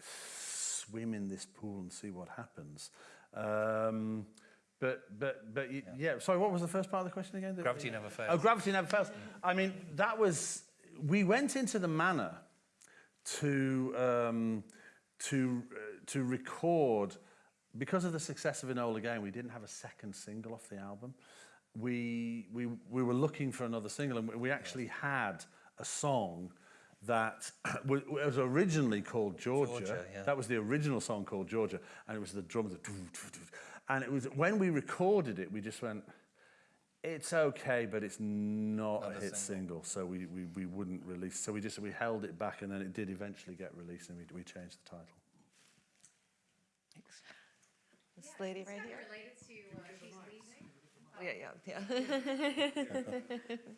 swim in this pool and see what happens. Um, but but but y- yeah. Sorry, what was the first part of the question again? The-
Gravity Never Fails.
Oh, gravity never fails. I mean, that was we went into the manor to um, to uh, to record because of the success of Enola Gay. We didn't have a second single off the album. We we we were looking for another single, and we- we actually had a song that was originally called Georgia.
Georgia, yeah.
That was the original song called Georgia, and it was the drums. that doo, doo, doo. And it was when we recorded it, we just went. It's okay, but it's not,
Not
a
a
hit single, so we, we, we wouldn't release. So we just we held it back, and then it did eventually get released, and we, we changed the title.
This lady
It's
right here.
related to uh, She's Leaving.
Oh, yeah, yeah, yeah.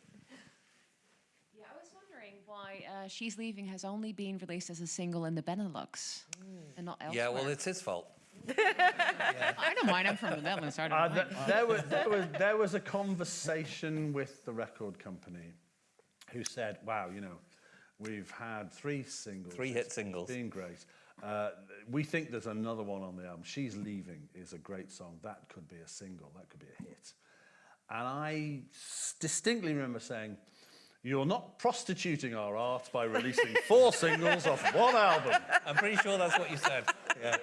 Yeah, I was wondering why uh, She's Leaving has only been released as a single in the Benelux and not elsewhere.
Yeah, well, it's his fault.
I don't mind. I'm from the Netherlands. I don't
Uh,
mind.
th- there, was, there, was, there was a conversation with the record company who said, wow, you know, we've had three singles.
Three hit singles.
Been great. Uh, we think there's another one on the album. She's Leaving is a great song. That could be a single. That could be a hit. And I distinctly remember saying, you're not prostituting our art by releasing four singles off one album.
I'm pretty sure that's what you said. Yeah.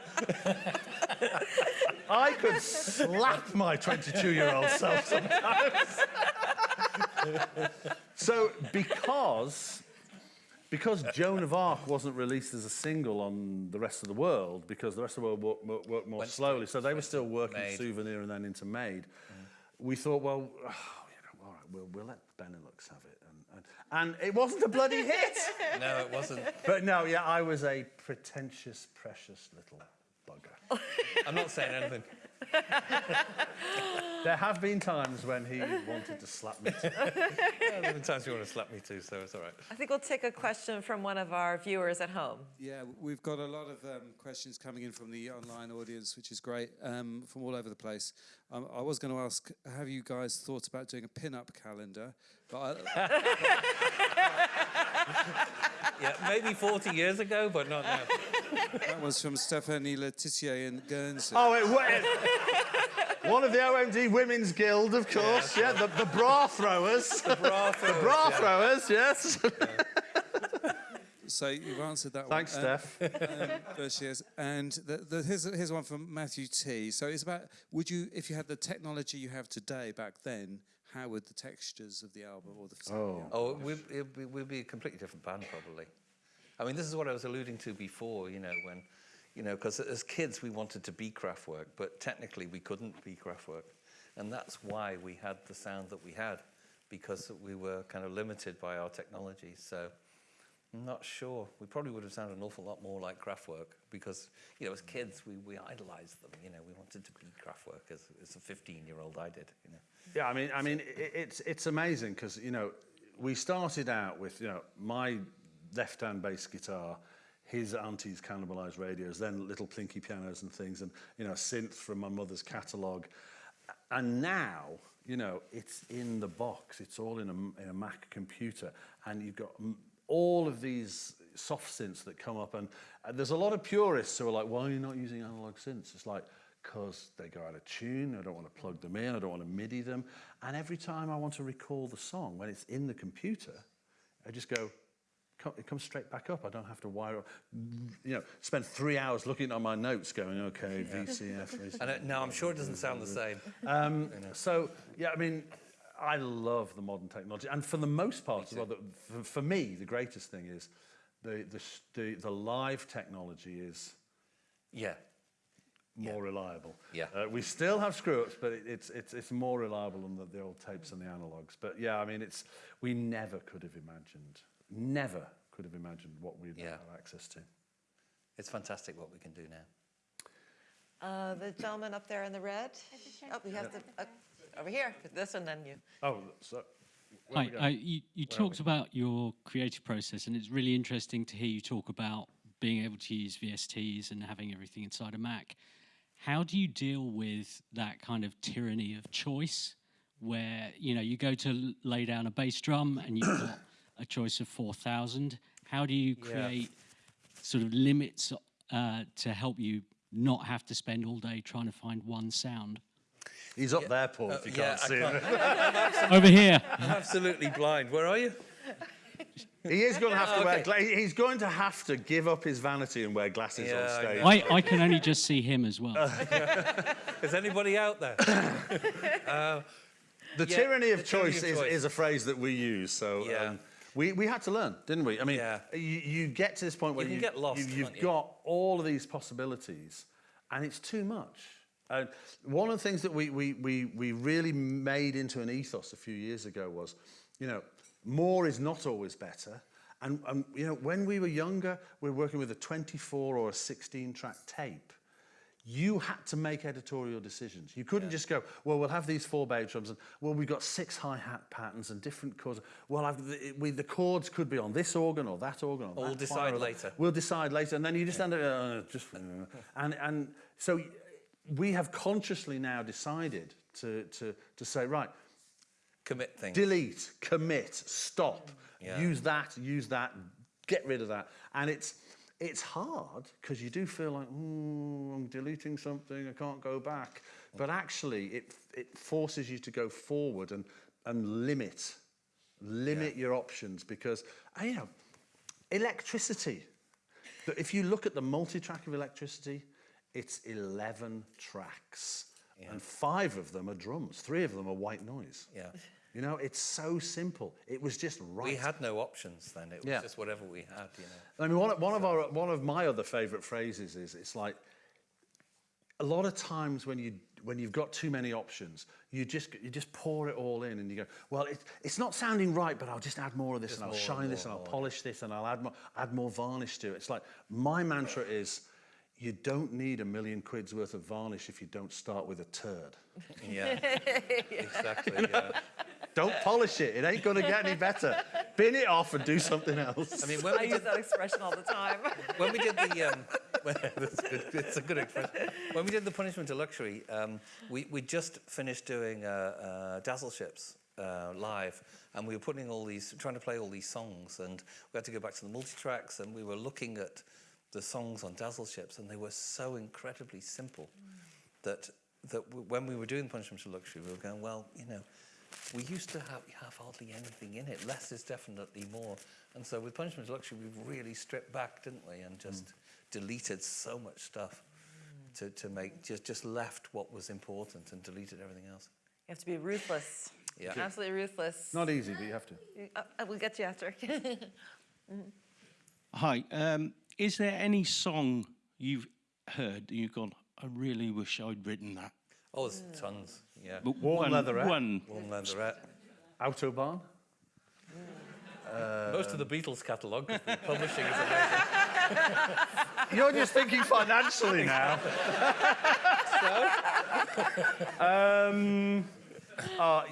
I could slap my 22 year old self sometimes. so, because, because Joan of Arc wasn't released as a single on the rest of the world, because the rest of the world worked, worked, more
Went
slowly, so they were still working souvenir and then into made, mm. we thought, well, oh, you know, all right, we'll, we'll let Benelux have it. And, it wasn't a bloody hit.
No, it wasn't.
but no, yeah, I was a pretentious, precious little bugger.
I'm not saying anything.
There have been times when he wanted to slap me. too.
Yeah, there have been times you want to slap me too, so it's all right.
I think we'll take a question from one of our viewers at home.
Yeah, we've got a lot of um, questions coming in from the online audience, which is great, um, from all over the place. Um, I was going to ask, have you guys thought about doing a pin-up calendar? But I,
Yeah, maybe 40 years ago, but not now.
that was from Stephanie Letitia in Guernsey.
Oh, it, wa- it, one of the OMD Women's Guild, of course. Yeah, the, the bra throwers. The
Bra
bra
yeah.
throwers, yes.
So you've answered that
Thanks,
one. Um,
Steph.
There she is. And the, the, here's, here's one from Matthew T. So it's about, would you, if you had the technology you have today back then, how would the textures of the album or the...
Oh.
Oh, we'd, it'd be- we'd be a completely different band, probably. I mean, this is what I was alluding to before, you know, when, you know, because as kids we wanted to be Kraftwerk, but technically we couldn't be Kraftwerk. And that's why we had the sound that we had, because we were kind of limited by our technology. So I'm not sure. We probably would have sounded an awful lot more like Kraftwerk, because, you know, as kids we, we idolized them, you know, we wanted to be Kraftwerk as, as a 15-year-old I did, you know.
Yeah, I mean, I mean, i it's it's amazing because you know we started out with you know my left-hand bass guitar, his auntie's cannibalized radios, then little plinky pianos and things, and you know synth from my mother's catalogue, and now you know it's in the box. It's all in a in a Mac computer, and you've got all of these soft synths that come up, and uh, there's a lot of purists who are like, "Why are you not using analog synths?" It's like because they go out of tune. I don't want to plug them in. I don't want to MIDI them. And every time I want to recall the song, when it's in the computer, I just go, it comes straight back up. I don't have to wire up, you know, spend three hours looking on my notes going, okay, VCF. VCF.
And it, no, I'm sure it doesn't sound the same.
Um, so, yeah, I mean, I love the modern technology. And for the most part, as well, the, for, for me, the greatest thing is the, the, the, the live technology is
Yeah.
more reliable.
Yeah.
Uh, we still have screw-ups, but it, it's, it's, it's more reliable than the, the old tapes and the analogs. But yeah, I mean, it's, we never could have imagined, never could have imagined what we'd
Yeah.
have access to.
It's fantastic what we can do now.
Uh, the gentleman up there in the red. Oh, we have the, uh, over here, this and then you.
Oh, so...
Hi,
we
uh, you, you talked about your creative process, and it's really interesting to hear you talk about being able to use VSTs and having everything inside a Mac. How do you deal with that kind of tyranny of choice, where you know you go to lay down a bass drum and you've got a choice of four thousand? How do you create sort of limits uh, to help you not have to spend all day trying to find one sound?
He's up there, Paul, if you
yeah,
can't
I
see him.
can't-
Over here.
I'm absolutely blind. Where are you?
He is going to have to wear.
Okay.
Gla- he's going to have to give up his vanity and wear glasses
Yeah,
on stage.
I, I can only just see him as well.
Is anybody out there?
The
Yeah,
tyranny of
the tyranny
choice,
of
is,
choice.
is a phrase that we use. So
Yeah.
um, we, we had to learn, didn't we? I mean,
Yeah.
you, you get to this point where
can
you,
get lost,
you, have
you?
got all of these possibilities, and it's too much. And one of the things that we, we, we, we really made into an ethos a few years ago was, you know, more is not always better. And, and you know, when we were younger, we were working with a 24 or a 16 track tape you had to make editorial decisions. You couldn't just go, well, we'll have these four bass drums, and well, we've got six hi-hat patterns and different chords. Well, I've, the, we, the chords could be on this organ or that organ. Or
we'll
that
decide
that-
later.
We'll decide later, and then you just end up uh, just, and and so we have consciously now decided to to to say right,
Commit things.
delete, commit, stop,
Yeah.
use that, use that, get rid of that. And it's it's hard because you do feel like, oh, I'm deleting something, I can't go back. But actually, it it forces you to go forward and and limit limit your options because uh, you know electricity. But if you look at the multi-track of electricity, it's 11 tracks. And five of them are drums, three of them are white noise.
Yeah.
You know, it's so simple. It was just right.
We had no options then. It was
Yeah.
just whatever we had, you know.
I mean, one, of- one of our one of my other favourite phrases is it's like a lot of times when you when you've got too many options, you just you just pour it all in and you go, well, it, it's not sounding right, but I'll just add more of this and I'll
and
shine this and I'll polish this and I'll add more add more varnish to it. It's like my mantra is. You don't need a million quid's worth of varnish if you don't start with a turd.
Yeah. exactly. Yeah.
Don't polish it. It ain't going to get any better. Bin it off and do something else.
I mean, when
I
we
use
did
that expression all the time.
when we did the um, when, that's good. It's a good expression. When we did the punishment of luxury, um, we we just finished doing uh, uh, Dazzle Ships uh, live, and we were putting all these, trying to play all these songs, and we had to go back to the multi tracks, and we were looking at the songs on Dazzle Ships, and they were so incredibly simple that that w- when we were doing punishment of luxury, we were going, well, you know. We used to have, have hardly anything in it. Less is definitely more. And so with Punishment of Luxury, we've really stripped back, didn't we? And just deleted so much stuff to, to make, just, just left what was important and deleted everything else.
You have to be ruthless.
Yeah.
Absolutely ruthless.
Not easy, but you have to.
Uh, uh, we'll get you after.
Hi. Um, is there any song you've heard that you've gone, I really wish I'd written that?
Oh, there's tons, yeah.
But
Warm
one,
Leatherette.
One.
Warm Leatherette.
Autobahn.
Most of the Beatles catalogue the publishing is amazing.
You're just thinking financially now. um, uh,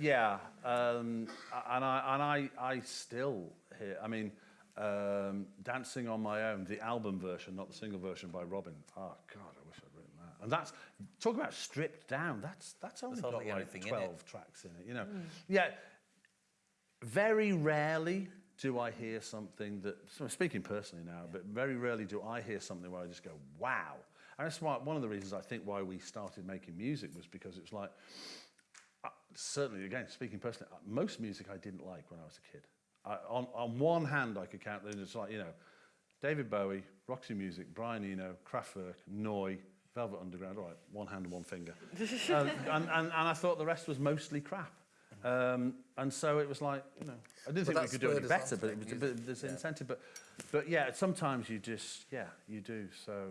yeah, um, and I and I I still hear. I mean, um, dancing on my own, the album version, not the single version by Robyn. Oh God, I wish I'd written that. And that's talk about stripped down. That's that's only got
hardly
like
anything in
twelve tracks in it. You know, yeah. Very rarely do I hear something that, so speaking personally now, but very rarely do I hear something where I just go, wow. And that's why, one of the reasons I think why we started making music was because it's like, uh, certainly, again, speaking personally, uh, most music I didn't like when I was a kid. I, on, on one hand, I could count, them. it's like, you know, David Bowie, Roxy Music, Brian Eno, Kraftwerk, Neu, Velvet Underground, all right, one hand and one finger. um, and, and, and I thought the rest was mostly crap. Um, and so it was like, you know, I didn't think we could do any better, but, it was, but
music,
there's
yeah.
incentive. But, but yeah, sometimes you just, yeah, you do. So,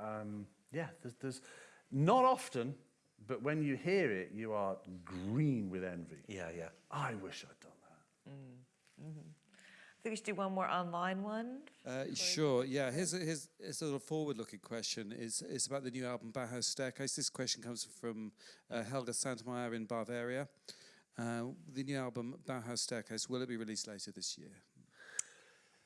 uh, um, yeah, there's, there's not often, but when you hear it, you are green with envy.
Yeah, yeah.
I wish I'd done that.
I think we should do one more online one.
Uh, sure. Yeah. Here's a, here's a sort of forward-looking question. It's it's about the new album Bauhaus Staircase. This question comes from uh, Helga Santmeyer in Bavaria. Uh, the new album Bauhaus Staircase will it be released later this year?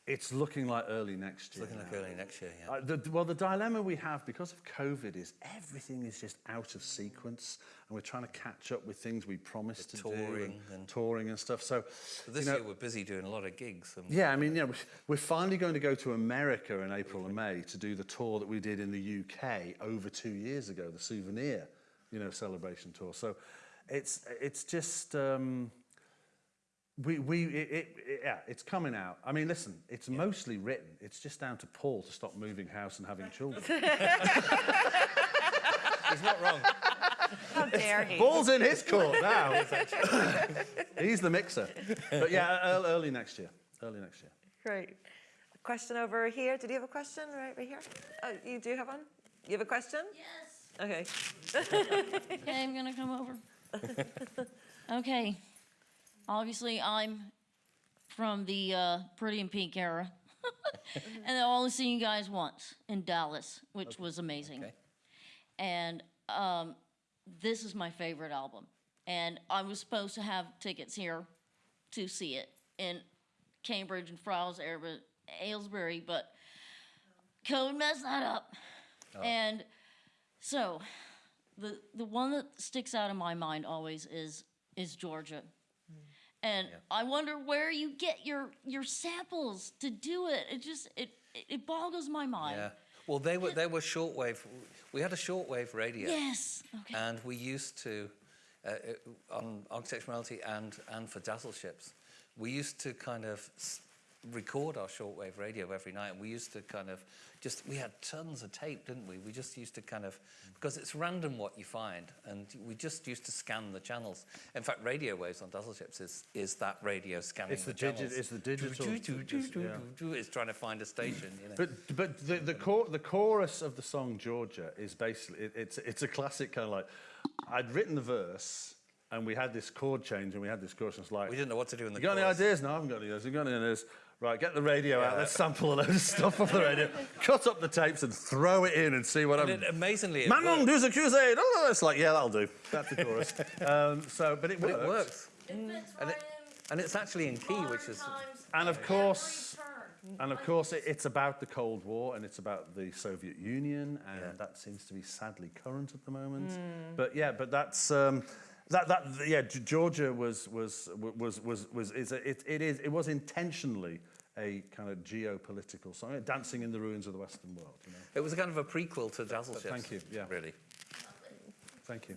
It's looking like early next year.
Looking like
now.
early next year, yeah.
Uh, the, well, the dilemma we have because of COVID is everything is just out of sequence, and we're trying to catch up with things we promised
The
to do,
touring
and,
and-
touring and stuff. So,
So this
you know,
year we're busy doing a lot of gigs. And
yeah, I mean, yeah, we- we're finally going to go to America in April and May to do the tour that we did in the UK over two years ago, the Souvenir, you know, celebration tour. So, it's it's just. Um, we, we, it, it, it- yeah, it's coming out. I mean, listen, it's mostly written. It's just down to Paul to stop moving house and having children.
He's not wrong.
How dare he?
Ball's in his court now. He's the mixer. But yeah, early next year. Early next year.
Great. A question over here. Did you have a question right, right here? Oh, you do have one? You have a question?
Yes.
Okay.
Okay, I'm gonna come over. okay. Obviously, I'm from the uh, Pretty in Pink era, and I've only seen you guys once in Dallas, which was amazing.
Okay.
And um, this is my favorite album. And I was supposed to have tickets here to see it in Cambridge and Air- Aylesbury, but COVID messed that up. And so, the the one that sticks out in my mind always is is Georgia. And I wonder where you get your your samples to do it. It just it it, it boggles my mind.
Yeah. Well, they were they were shortwave. We had a shortwave radio.
Yes. Okay.
And we used to, uh, uh, on Architecture Morality and, and for Dazzle Ships, we used to kind of record our shortwave radio every night. And we used to kind of just, we had tons of tape, didn't we? We just used to kind of, because it's random what you find. And we just used to scan the channels. In fact, radio waves on Dazzle Ships is, is that radio scanning
It's the
the,
digi-
channels.
it's the digital-.
It's trying to find a station, you know.
But but the the, chor- the chorus of the song Georgia is basically it, it's it's a classic kind of like I'd written the verse and we had this chord change and we had this chorus and it's like
we didn't know what to do in the
you got
chorus.
any ideas? No, I haven't got any ideas. You got any ideas? Right, get the radio out. Let's sample a load of stuff off the radio. Cut up the tapes and throw it in and see what
And
I'm.
it, amazingly, it
Manon
worked.
does a crusade. Oh, it's like yeah, that'll do. That's the chorus. um, so, but it
But
works.
it works.
It
And it- And it's actually in key, which is
And of course- And of course, it, it's about the Cold War and it's about the Soviet Union, and
Yeah.
that seems to be sadly current at the moment. But yeah, but that's um, that that yeah. Georgia was was was was was is a, it, it is it was intentionally a kind of geopolitical song, dancing in the ruins of the Western world. You know?
It was a kind of a prequel to Dazzle
But
Ships.
thank you, yeah.
Really.
Thank you.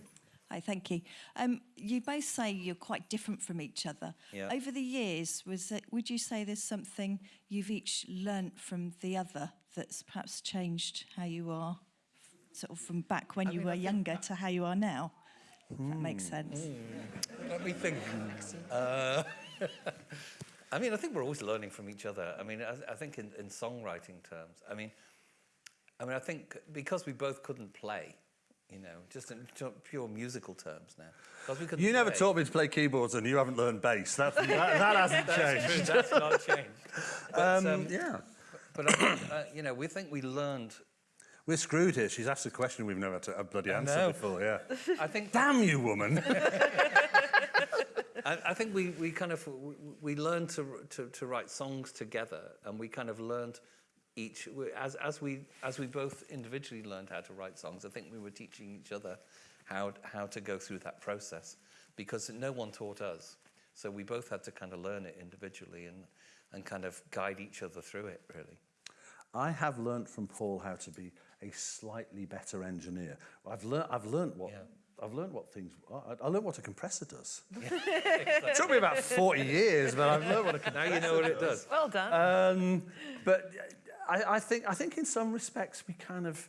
Hi, thank you. Um, you both say you're quite different from each other.
Yeah.
Over the years, was it, would you say there's something you've each learnt from the other that's perhaps changed how you are, sort of from back when you were younger to how you are now? If that makes sense.
Let me think. Uh, I mean, I think we're always learning from each other. I mean, I, I think in, in songwriting terms, I mean, I mean, I think because we both couldn't play, you know, just in pure musical terms now. Because we couldn't
You never
play.
taught me to play keyboards, and you haven't learned bass. That's, that, that hasn't
That's
changed.
true. That's not changed. But,
Um,
um,
yeah.
but I think, uh, you know, we think we learned.
We're screwed here. She's asked a question we've never had to a bloody answer
know.
before. Yeah.
I think
Damn you, woman.
I, I think we, we kind of we, we learned to, to to write songs together, and we kind of learned each as as we as we both individually learned how to write songs. I think we were teaching each other how how to go through that process because no one taught us. So we both had to kind of learn it individually and and kind of guide each other through it. Really.
I have learnt from Paul how to be a slightly better engineer. I've learned I've learnt what.
Yeah.
I've learnt what things. I, I learnt what a compressor does. it took me about forty years, but I've learnt what a compressor.
Now you know what it does.
Well done.
Um, but I, I think I think in some respects we kind of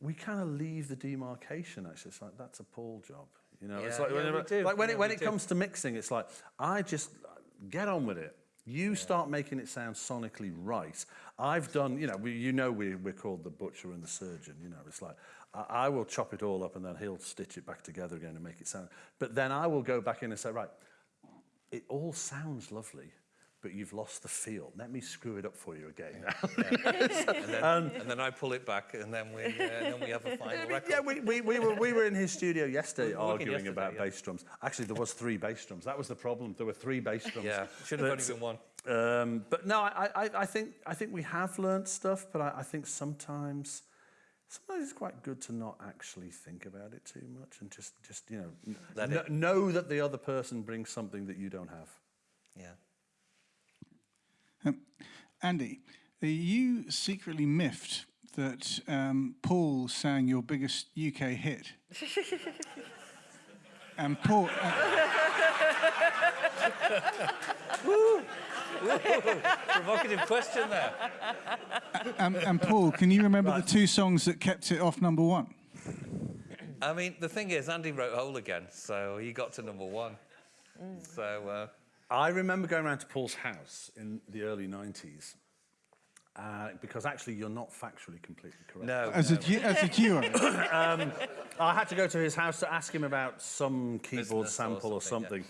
we kind of leave the demarcation. Actually, it's like that's a Paul job. You know, it's like,
yeah,
whenever- like when
Yeah,
it when it
do.
comes to mixing, it's like I just get on with it. You yeah. start making it sound sonically right. I've done, you know, we, you know we, we're called the butcher and the surgeon, you know, it's like, I, I will chop it all up and then he'll stitch it back together again and make it sound. But then I will go back in and say, right, it all sounds lovely, but you've lost the feel. Let me screw it up for you again.
And then, and then I pull it back, and then we, uh, then we have a final record.
yeah, we, we, we, were, we were in his studio yesterday
We
arguing
yesterday,
about
yeah.
bass drums. Actually, there was three bass drums. That was the problem. There were three bass drums.
Yeah, should have only
But,
been one.
Um, but no, I, I, I think I think we have learned stuff, but I, I think sometimes sometimes it's quite good to not actually think about it too much and just just you know
Let
kn-
it-
know that the other person brings something that you don't have.
Yeah.
Um, Andy, you secretly miffed that um, Paul sang your biggest UK hit? and Paul, uh,
Provocative question there.
and, and Paul, can you remember the two songs that kept it off number one?
I mean, the thing is, Andy wrote Whole Again, so he got to number one. So, uh,
I remember going around to Paul's house in the early 90s. Uh, because actually, you're not factually completely correct.
no.
As a, du- as a duo?
um, I had to go to his house to ask him about some keyboard
Business or
sample or
something,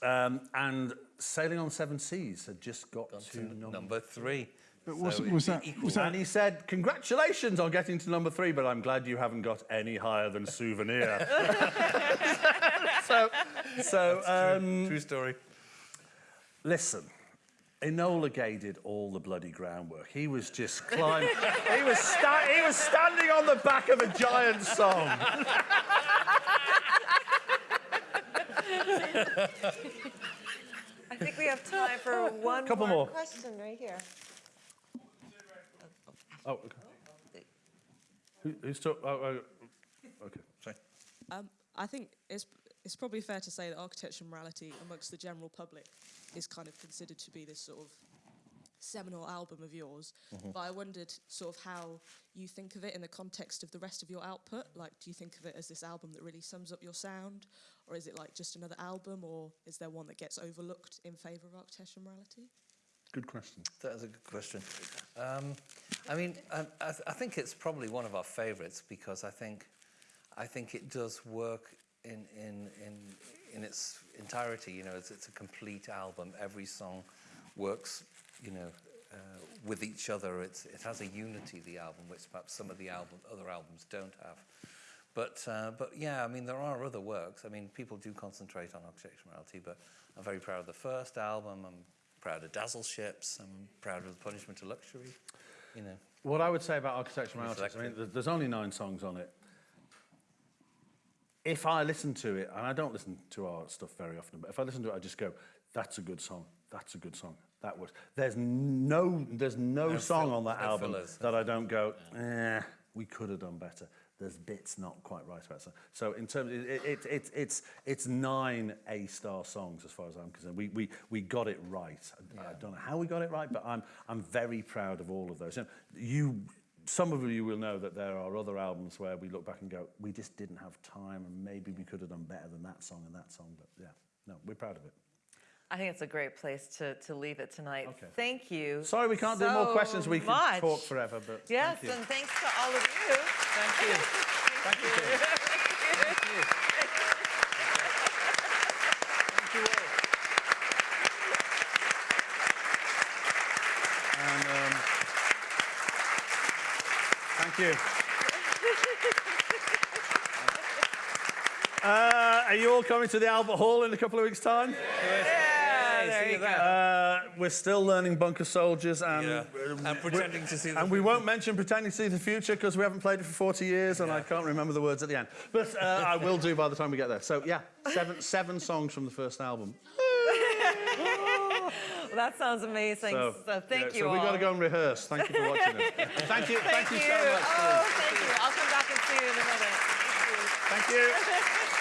something. Um, and Sailing on Seven Seas had just got,
Got
to,
to
number
number three.
But
So
was,
it-
that, was that
And he said, congratulations on getting to number three, but I'm glad you haven't got any higher than Souvenir. So, so um,
True story.
listen, Enola Gay did all the bloody groundwork. He was just climbing, he, was sta- he was standing on the back of a giant song.
I think we have time for one
Couple
more,
more.
question right here.
Oh, okay. Who, who's talking? Oh, oh, okay.
Sorry.
Um, I think it's it's probably fair to say that architecture and morality amongst the general public is kind of considered to be this sort of seminal album of yours. But I wondered sort of how you think of it in the context of the rest of your output. Like, do you think of it as this album that really sums up your sound, or is it like just another album, or is there one that gets overlooked in favour of architecture and morality?
Good question.
That is a good question. Um, I mean, I, I, th- I think it's probably one of our favourites because I think, I think it does work in in in in its entirety. You know, it's, it's a complete album. Every song works. You know, uh, with each other. It's it has a unity. The album, which perhaps some of the album other albums don't have. But uh, but yeah, I mean, there are other works. I mean, people do concentrate on architecture morality, but I'm very proud of the first album. I'm proud of Dazzle Ships. I'm proud of the Punishment of Luxury. You know.
What I would say about Architecture Morality, I mean, there's only nine songs on it. If I listen to it, and I don't listen to our stuff very often, but if I listen to it, I just go, "That's a good song. That's a good song. That was." There's no, there's no,
No
song on that
no
album
fillers.
that I don't go, "Eh, we could have done better." There's bits not quite right about it. So in terms, it, it, it, it, it's it's nine A-star songs as far as I'm concerned. We we we got it right. I, I don't know how we got it right, but I'm I'm very proud of all of those. You, know, you some of you will know that there are other albums where we look back and go, we just didn't have time, and maybe we could have done better than that song and that song. But yeah, no, we're proud of it.
I think it's a great place to, to leave it tonight.
Okay.
Thank you.
Sorry, we can't do more questions. We
much.
talk forever, but
Yes,
thank you.
and thanks to all of you.
Thank you.
Thank you. Thank you all. And, um, thank you. Uh, are you all coming to the Albert Hall in a couple of weeks' time?
Yeah, there you go.
Uh, we're still learning Bunker Soldiers and,
Yeah.
uh,
And pretending to see the
and we won't mention pretending to see the future because we haven't played it for 40 years and I can't remember the words at the end. But uh, I will do by the time we get there. So yeah, seven seven songs from the first album.
Well, that sounds amazing. So, thank
yeah,
you
So
all.
we got to go and rehearse. Thank you for watching it. thank you. Thank, you so much.
Oh, thank you. I'll come back and see you in a minute.
Thank you.